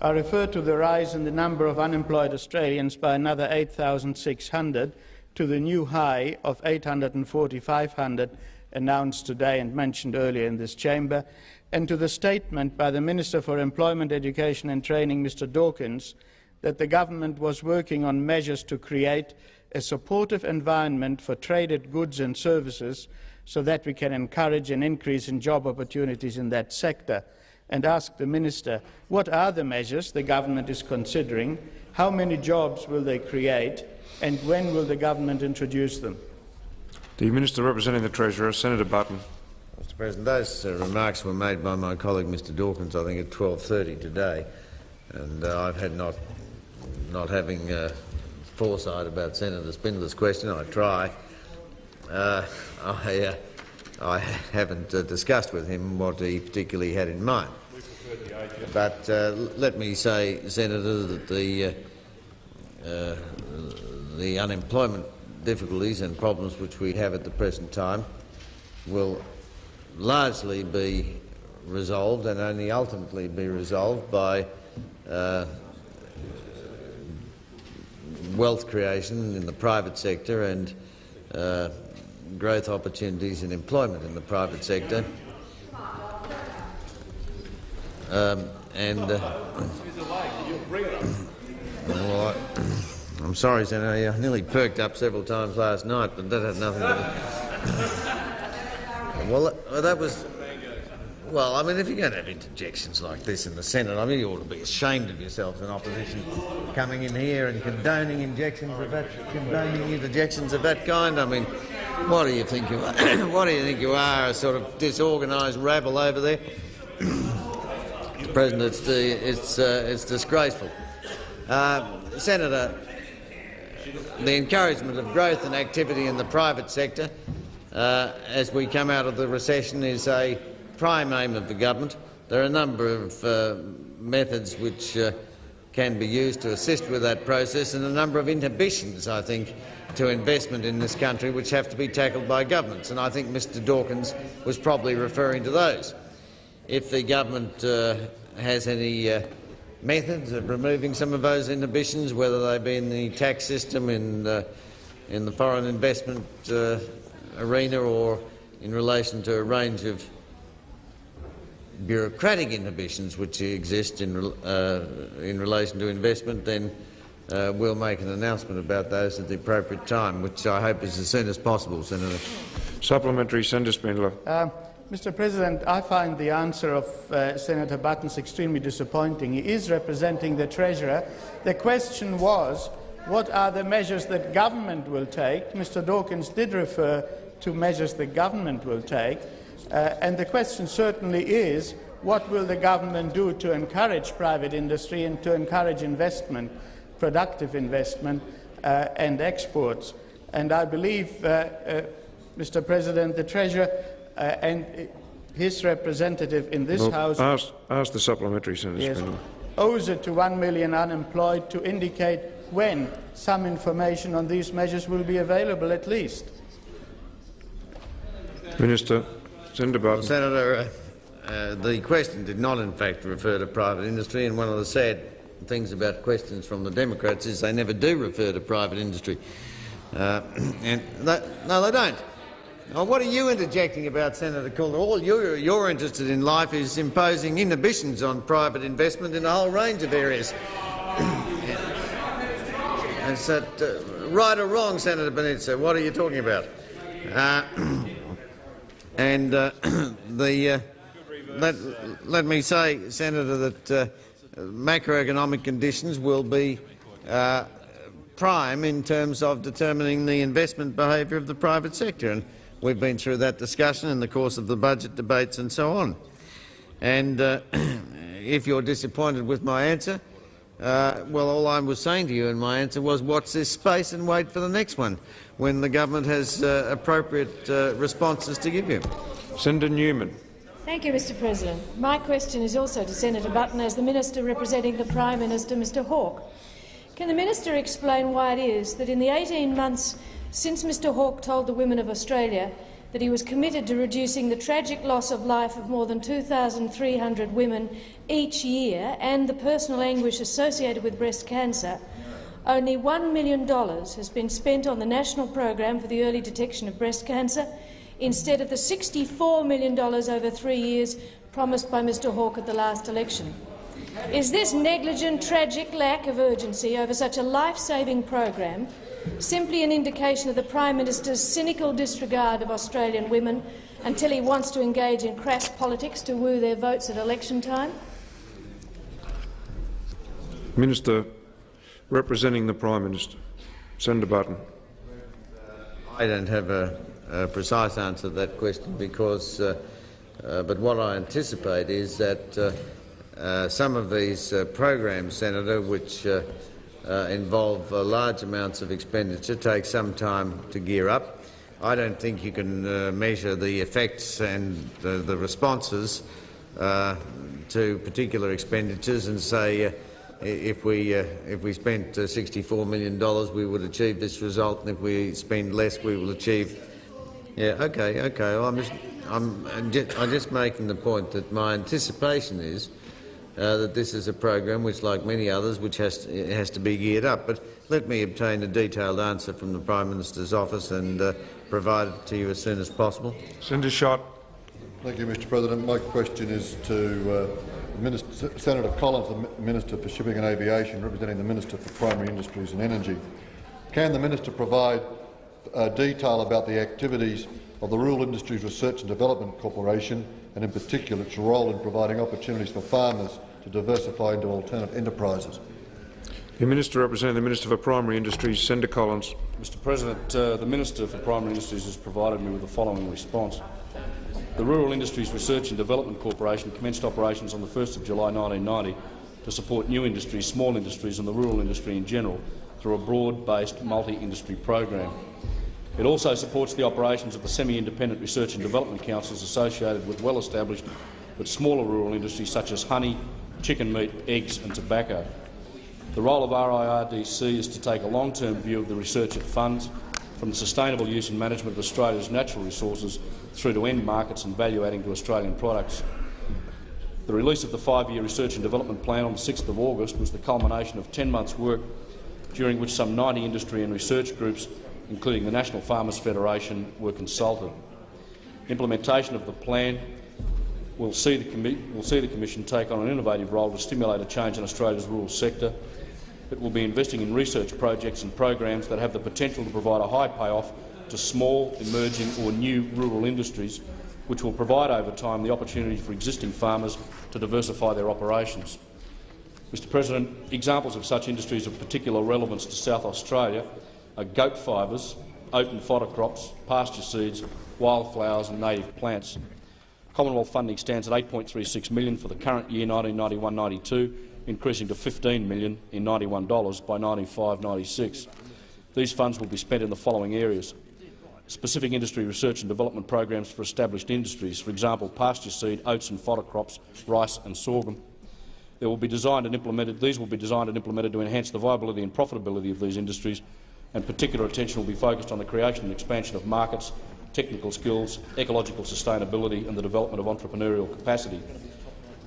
I refer to the rise in the number of unemployed Australians by another 8,600 to the new high of 840,500 announced today and mentioned earlier in this chamber, and to the statement by the Minister for Employment, Education and Training, Mr Dawkins, that the government was working on measures to create a supportive environment for traded goods and services so that we can encourage an increase in job opportunities in that sector and ask the Minister what are the measures the government is considering, how many jobs will they create and when will the government introduce them? The Minister representing the Treasurer, Senator Button. Mr President, those uh, remarks were made by my colleague Mr Dawkins, I think, at 12.30 today, and uh, I've had not, not having uh, foresight about Senator Spindler's question. I try. Uh, I, uh, I haven't uh, discussed with him what he particularly had in mind. But let me say, Senator, that the, the unemployment difficulties and problems which we have at the present time will largely be resolved and only ultimately be resolved by uh, wealth creation in the private sector and uh, growth opportunities and employment in the private sector. Um, and uh, well, I, I'm sorry, Senator, I nearly perked up several times last night, but that had nothing to do. Well, that, that was. Well, I mean, if you're going to have interjections like this in the Senate, I mean, you ought to be ashamed of yourselves in opposition coming in here and condoning injections of that, condoning interjections of that kind. I mean, what do you think you are? what do you think you are? A sort of disorganised rabble over there? President, it's, the, it's, uh, it's disgraceful. Uh, Senator, the encouragement of growth and activity in the private sector uh, as we come out of the recession is a prime aim of the government. There are a number of uh, methods which uh, can be used to assist with that process and a number of inhibitions, I think, to investment in this country which have to be tackled by governments. And I think Mr Dawkins was probably referring to those. If the government uh, has any uh, methods of removing some of those inhibitions, whether they be in the tax system, in, uh, in the foreign investment uh, arena or in relation to a range of bureaucratic inhibitions which exist in, uh, in relation to investment, then uh, we'll make an announcement about those at the appropriate time, which I hope is as soon as possible, Senator. Supplementary, Senator Spindler. Mr President, I find the answer of uh, Senator Buttons extremely disappointing. He is representing the Treasurer. The question was, what are the measures that government will take? Mr Dawkins did refer to measures the government will take. Uh, and the question certainly is, what will the government do to encourage private industry and to encourage investment, productive investment uh, and exports? And I believe, uh, uh Mr President, the Treasurer and his representative in this well, House ask, ask, the supplementary, Senator yes, Spindler. owes it to one million unemployed to indicate when some information on these measures will be available at least. Minister. Senator Button. Senator, uh, uh, the question did not in fact refer to private industry and one of the sad things about questions from the Democrats is they never do refer to private industry. Uh, and they, no, they don't. Now, what are you interjecting about, Senator Coulter? All you're, you're, interested in life is imposing inhibitions on private investment in a whole range of areas. That uh, right or wrong, Senator Panizza? What are you talking about? Uh, and uh, the, uh, let, let, me say, Senator, that uh, macroeconomic conditions will be uh, prime in terms of determining the investment behaviour of the private sector. And We've been through that discussion in the course of the budget debates and so on. And uh, if you're disappointed with my answer, uh, well, all I was saying to you in my answer was watch this space and wait for the next one, when the government has uh, appropriate uh, responses to give you. Senator Newman. Thank you, Mr President. My question is also to Senator Button as the Minister representing the Prime Minister, Mr Hawke. Can the Minister explain why it is that in the 18 months since Mr Hawke told the women of Australia that he was committed to reducing the tragic loss of life of more than 2,300 women each year and the personal anguish associated with breast cancer, only $1 million has been spent on the national program for the early detection of breast cancer instead of the $64 million over three years promised by Mr Hawke at the last election. Is this negligent, tragic lack of urgency over such a life-saving program simply an indication of the Prime Minister's cynical disregard of Australian women until he wants to engage in crass politics to woo their votes at election time? Minister representing the Prime Minister. Senator Button. I don't have a, a precise answer to that question because, uh, uh, but what I anticipate is that uh, uh some of these uh, programs, Senator, which uh, involve uh, large amounts of expenditure, take some time to gear up. I don't think you can uh, measure the effects and the, the responses uh, to particular expenditures and say uh, if we uh, if we spent $64 million we would achieve this result and if we spend less we will achieve Yeah, okay, okay. Well, I'm, just, I'm, I'm just making the point that my anticipation is uh, that this is a program which, like many others, which has to, has to be geared up. But let me obtain a detailed answer from the Prime Minister's office and uh, provide it to you as soon as possible. Senator Schacht. Thank you, Mr President. My question is to uh, Minister, Senator Collins, the Minister for Shipping and Aviation, representing the Minister for Primary Industries and Energy. Can the minister provide uh, detail about the activities of the Rural Industries Research and Development Corporation, and in particular its role in providing opportunities for farmers to diversify into alternate enterprises? The Minister representing the Minister for Primary Industries, Senator Collins. Mr President, uh, the Minister for Primary Industries has provided me with the following response. The Rural Industries Research and Development Corporation commenced operations on 1 July 1990 to support new industries, small industries and the rural industry in general through a broad-based multi-industry program. It also supports the operations of the semi-independent research and development councils associated with well-established but smaller rural industries such as honey, chicken meat, eggs and tobacco. The role of RIRDC is to take a long-term view of the research it funds, from the sustainable use and management of Australia's natural resources through to end markets and value adding to Australian products. The release of the five-year research and development plan on the 6th of August was the culmination of 10 months' work during which some 90 industry and research groups, including the National Farmers Federation, were consulted. Implementation of the plan will see the, will see the Commission take on an innovative role to stimulate a change in Australia's rural sector. It will be investing in research projects and programs that have the potential to provide a high payoff to small, emerging or new rural industries, which will provide over time the opportunity for existing farmers to diversify their operations. Mr President, examples of such industries of particular relevance to South Australia goat fibres, and fodder crops, pasture seeds, wildflowers and native plants. Commonwealth funding stands at 8.36 million for the current year 1991-92, increasing to 15 million in $91 by 95-96. These funds will be spent in the following areas specific industry research and development programs for established industries, for example pasture seed, oats and fodder crops, rice and sorghum. They will be designed and implemented, these will be designed and implemented to enhance the viability and profitability of these industries, and particular attention will be focused on the creation and expansion of markets, technical skills, ecological sustainability and the development of entrepreneurial capacity.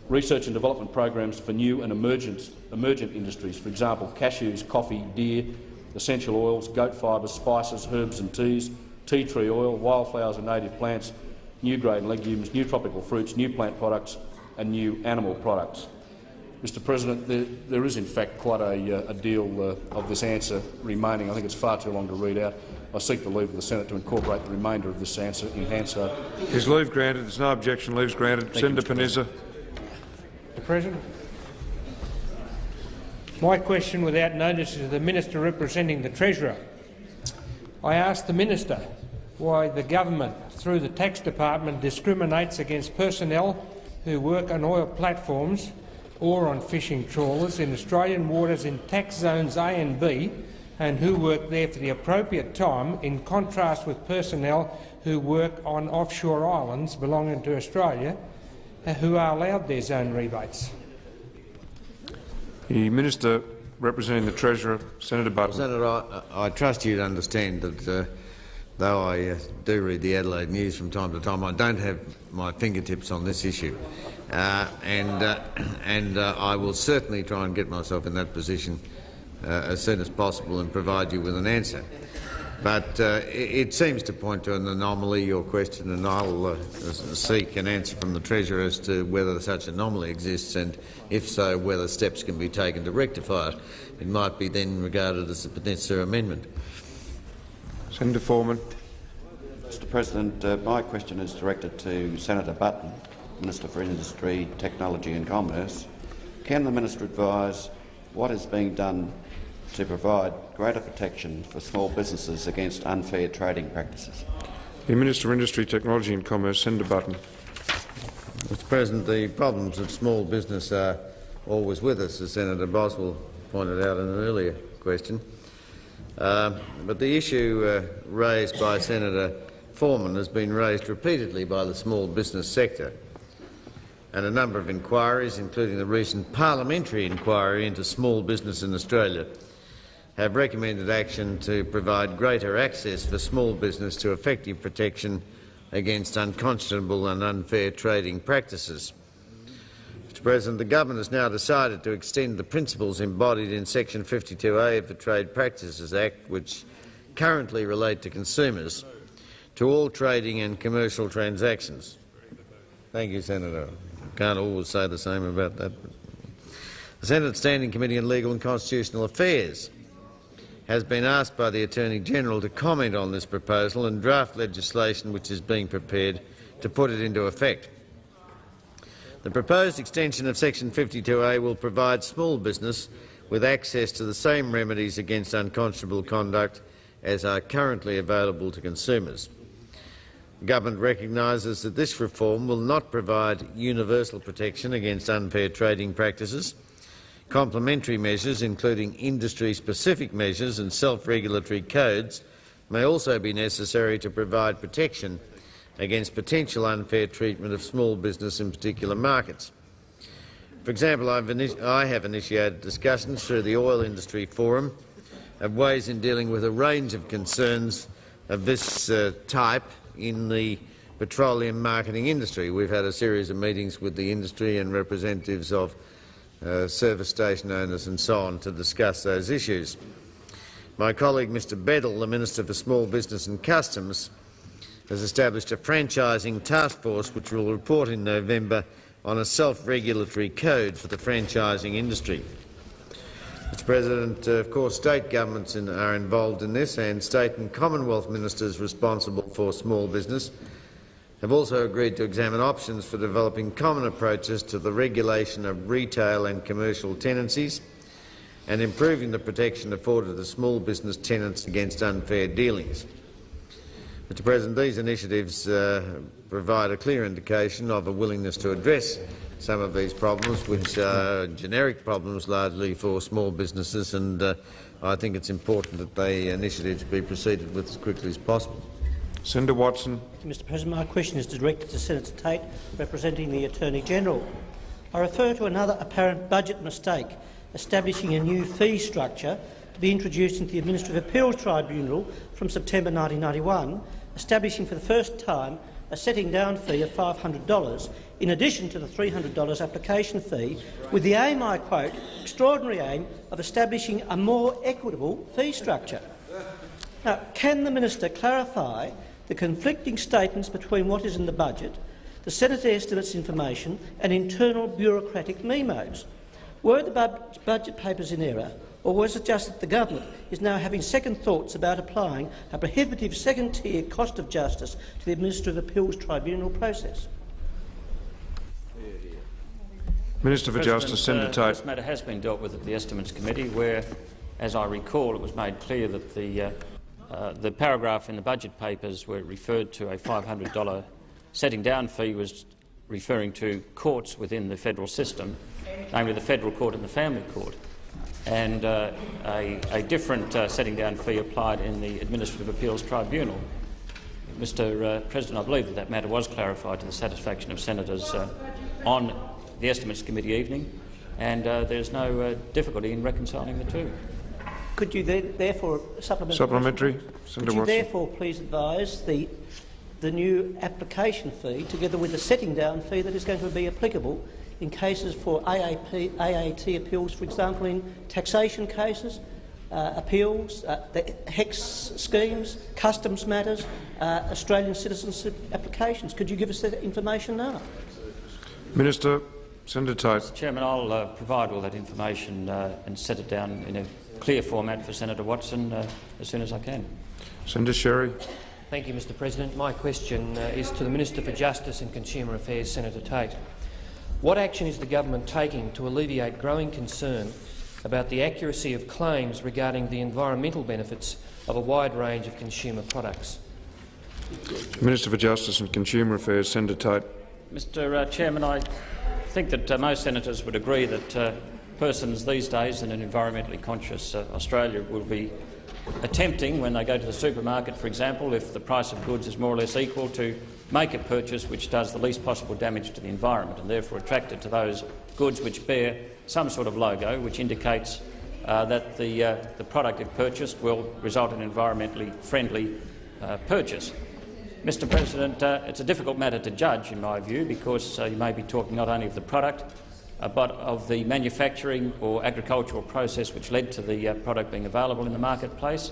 Research and development programs for new and emergent, emergent industries, for example cashews, coffee, deer, essential oils, goat fibres, spices, herbs and teas, tea tree oil, wildflowers and native plants, new grain legumes, new tropical fruits, new plant products and new animal products. Mr President, there, there is in fact quite a, uh, a deal uh, of this answer remaining. I think it's far too long to read out. I seek the leave of the Senate to incorporate the remainder of this answer in Hansard. Is leave granted? There's no objection. Leave granted. Thank Senator Panizza. Mr President. My question without notice is to the Minister representing the Treasurer. I ask the Minister why the government, through the Tax Department, discriminates against personnel who work on oil platforms or on fishing trawlers in Australian waters in tax zones A and B and who work there for the appropriate time, in contrast with personnel who work on offshore islands belonging to Australia uh, who are allowed their zone rebates. The Minister representing the Treasurer, Senator Button. Senator, I, I trust you to understand that uh, though I uh, do read the Adelaide News from time to time, I don't have my fingertips on this issue. Uh, and uh, and uh, I will certainly try and get myself in that position uh, as soon as possible and provide you with an answer. But uh, it, it, seems to point to an anomaly, your question, and I'll uh, seek an answer from the Treasurer as to whether such anomaly exists and, if so, whether steps can be taken to rectify it. It might be then regarded as a Peninsula Amendment. Senator Foreman. Mr President, uh, my question is directed to Senator Button, Minister for Industry, Technology and Commerce. Can the minister advise what is being done to provide greater protection for small businesses against unfair trading practices. The Minister for Industry, Technology and Commerce, Senator Button. Mr President, the problems of small business are always with us, as Senator Boswell pointed out in an earlier question. Uh, but the issue uh, raised by Senator Foreman has been raised repeatedly by the small business sector and a number of inquiries, including the recent parliamentary inquiry into small business in Australia, have recommended action to provide greater access for small business to effective protection against unconscionable and unfair trading practices. Mr President, the government has now decided to extend the principles embodied in section 52A of the Trade Practices Act, which currently relate to consumers, to all trading and commercial transactions. Thank you, Senator. Can't always say the same about that. The Senate Standing Committee on Legal and Constitutional Affairs has been asked by the Attorney-General to comment on this proposal and draft legislation which is being prepared to put it into effect. The proposed extension of section 52A will provide small business with access to the same remedies against unconscionable conduct as are currently available to consumers. Government recognises that this reform will not provide universal protection against unfair trading practices. Complementary measures, including industry-specific measures and self-regulatory codes, may also be necessary to provide protection against potential unfair treatment of small business in particular markets. For example, I have initiated discussions through the Oil Industry Forum of ways in dealing with a range of concerns of this uh, type in the petroleum marketing industry. We've had a series of meetings with the industry and representatives of uh, service station owners and so on to discuss those issues. My colleague Mr Beddall, the Minister for Small Business and Customs, has established a franchising task force which will report in November on a self-regulatory code for the franchising industry. Mr President, uh, of course state governments in, are involved in this and state and Commonwealth ministers responsible for small business have also agreed to examine options for developing common approaches to the regulation of retail and commercial tenancies and improving the protection afforded to small business tenants against unfair dealings. Mr President, these initiatives uh, provide a clear indication of a willingness to address some of these problems, which are generic problems largely for small businesses, and uh, I think it's important that the initiatives be proceeded with as quickly as possible. Senator Watson. Mr President, my question is directed to Senator Tate, representing the Attorney-General. I refer to another apparent budget mistake, establishing a new fee structure to be introduced into the Administrative Appeals Tribunal from September 1991 establishing for the first time a setting down fee of $500 in addition to the $300 application fee, with the aim, I quote, extraordinary aim of establishing a more equitable fee structure. Now, can the minister clarify the conflicting statements between what is in the budget, the Senate estimates information and internal bureaucratic memos? Were the budget papers in error, or was it just that the government is now having second thoughts about applying a prohibitive second-tier cost of justice to the Administrative Appeals Tribunal process? Minister for President, Justice, Senator uh, Tate. This matter has been dealt with at the Estimates Committee, where, as I recall, it was made clear that the, uh, uh, the paragraph in the budget papers where it referred to a $500 setting down fee was referring to courts within the federal system, namely the federal court and the family court and uh, a, a, different uh, setting down fee applied in the Administrative Appeals Tribunal. Mr uh, President, I believe that that matter was clarified to the satisfaction of senators uh, on the Estimates Committee evening, and uh, there's no uh, difficulty in reconciling the two. Could you therefore supplement supplementary? Could you therefore please advise the the new application fee, together with the setting down fee that is going to be applicable in cases for AAP, AAT appeals, for example, in taxation cases, uh, appeals, uh, the HECS schemes, customs matters, uh, Australian citizenship applications. Could you give us that information now? Minister, Senator Tate. Mr Chairman, I'll uh, provide all that information uh, and set it down in a clear format for Senator Watson uh, as soon as I can. Senator Sherry. Thank you, Mr President. My question is to the Minister for Justice and Consumer Affairs, Senator Tate. What action is the government taking to alleviate growing concern about the accuracy of claims regarding the environmental benefits of a wide range of consumer products? Minister for Justice and Consumer Affairs, Senator Tate. Mr uh, Chairman, I think that uh, most senators would agree that uh, persons these days in an environmentally conscious uh, Australia will be attempting, when they go to the supermarket, for example, if the price of goods is more or less equal, to make a purchase which does the least possible damage to the environment and therefore attracted to those goods which bear some sort of logo which indicates uh, that the, uh, the product if purchased will result in environmentally friendly uh, purchase. Mr President, uh, it's a difficult matter to judge, in my view, because uh, you may be talking not only of the product, uh, but of the manufacturing or agricultural process which led to the product being available in the marketplace.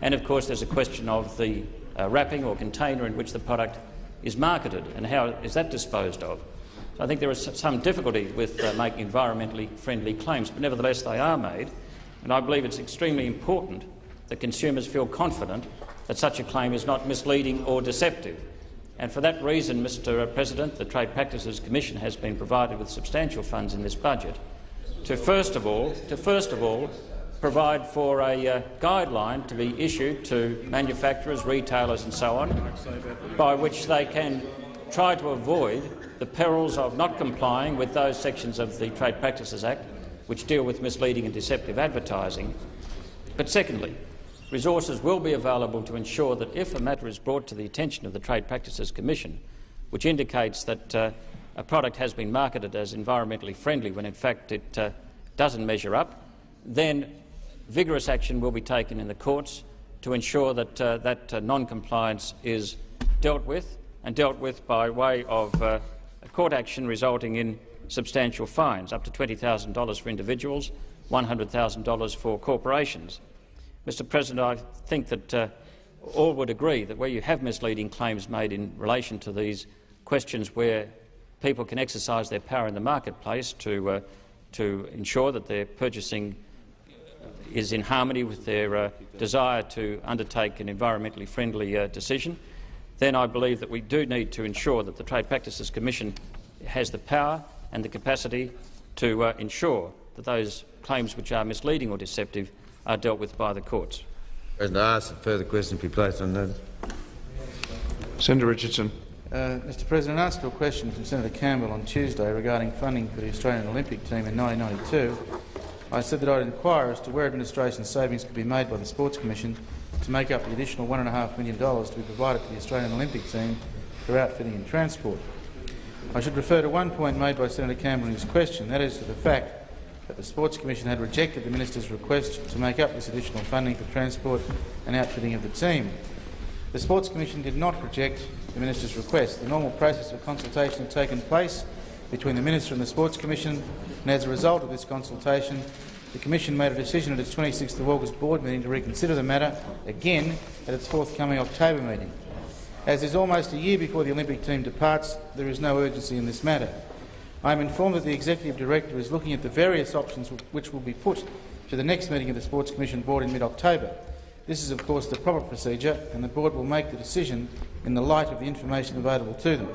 And of course there's a question of the wrapping or container in which the product is marketed and how is that disposed of. So I think there is some difficulty with uh, making environmentally friendly claims, but nevertheless they are made and I believe it's extremely important that consumers feel confident that such a claim is not misleading or deceptive. And for that reason, Mr uh, President, the Trade Practices Commission has been provided with substantial funds in this budget to first of all, to first of all provide for a uh, guideline to be issued to manufacturers, retailers and so on, by which they can try to avoid the perils of not complying with those sections of the Trade Practices Act which deal with misleading and deceptive advertising. But secondly, resources will be available to ensure that if a matter is brought to the attention of the Trade Practices Commission, which indicates that uh, a product has been marketed as environmentally friendly when in fact it uh, doesn't measure up, then vigorous action will be taken in the courts to ensure that uh, that uh, non-compliance is dealt with, and dealt with by way of uh, court action resulting in substantial fines, up to $20,000 for individuals, $100,000 for corporations. Mr President, I think that uh, all would agree that where you have misleading claims made in relation to these questions where people can exercise their power in the marketplace to, uh, to ensure that they're purchasing is in harmony with their uh, desire to undertake an environmentally friendly uh, decision, then I believe that we do need to ensure that the Trade Practices Commission has the power and the capacity to uh, ensure that those claims which are misleading or deceptive are dealt with by the courts. President, I ask that further questions be placed on that. Senator Richardson. Uh, Mr President, I asked a question from Senator Campbell on Tuesday regarding funding for the Australian Olympic team in 1992. I said that I'd inquire as to where administration savings could be made by the Sports Commission to make up the additional $1.5 million to be provided to the Australian Olympic team for outfitting and transport. I should refer to one point made by Senator Campbell in his question, that is to the fact that the Sports Commission had rejected the minister's request to make up this additional funding for transport and outfitting of the team. The Sports Commission did not reject the minister's request. The normal process of consultation had taken place between the minister and the Sports Commission, and as a result of this consultation, the Commission made a decision at its 26th of August board meeting to reconsider the matter again at its forthcoming October meeting. As is almost a year before the Olympic team departs, there is no urgency in this matter. I am informed that the Executive Director is looking at the various options which will be put to the next meeting of the Sports Commission Board in mid-October. This is, of course, the proper procedure, and the Board will make the decision in the light of the information available to them.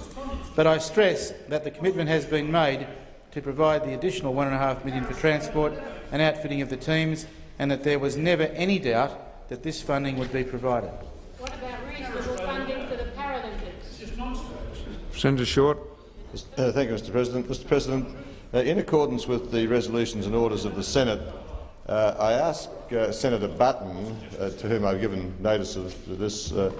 But I stress that the commitment has been made to provide the additional 1.5 million for transport and outfitting of the teams, and that there was never any doubt that this funding would be provided. What about reasonable funding for the Paralympics? Senator Short. Uh, thank you, Mr President. Mr President, uh, in accordance with the resolutions and orders of the Senate, uh, I ask uh, Senator Button, uh, to whom I've given notice of this, uh,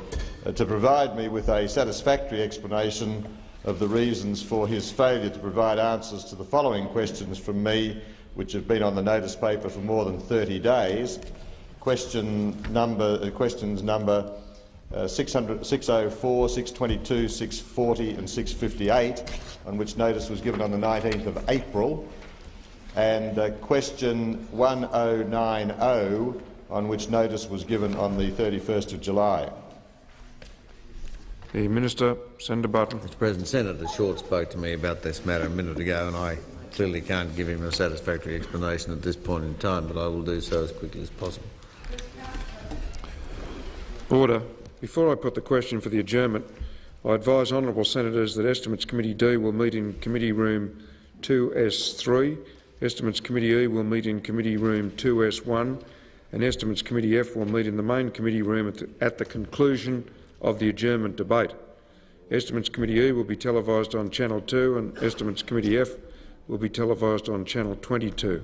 to provide me with a satisfactory explanation of the reasons for his failure to provide answers to the following questions from me, which have been on the notice paper for more than 30 days. Question number, questions number uh, 600, 604, 622, 640 and 658, on which notice was given on the 19th of April, and uh, question 1090, on which notice was given on the 31st of July. The Minister, Senator Button. Mr President, Senator Short spoke to me about this matter a minute ago, and I clearly can't give him a satisfactory explanation at this point in time, but I will do so as quickly as possible. Order. Before I put the question for the adjournment, I advise honourable senators that Estimates Committee D will meet in Committee Room 2S3, Estimates Committee E will meet in Committee Room 2S1 and Estimates Committee F will meet in the main committee room at the, at the conclusion of the adjournment debate. Estimates Committee E will be televised on Channel 2 and Estimates Committee F will be televised on Channel 22.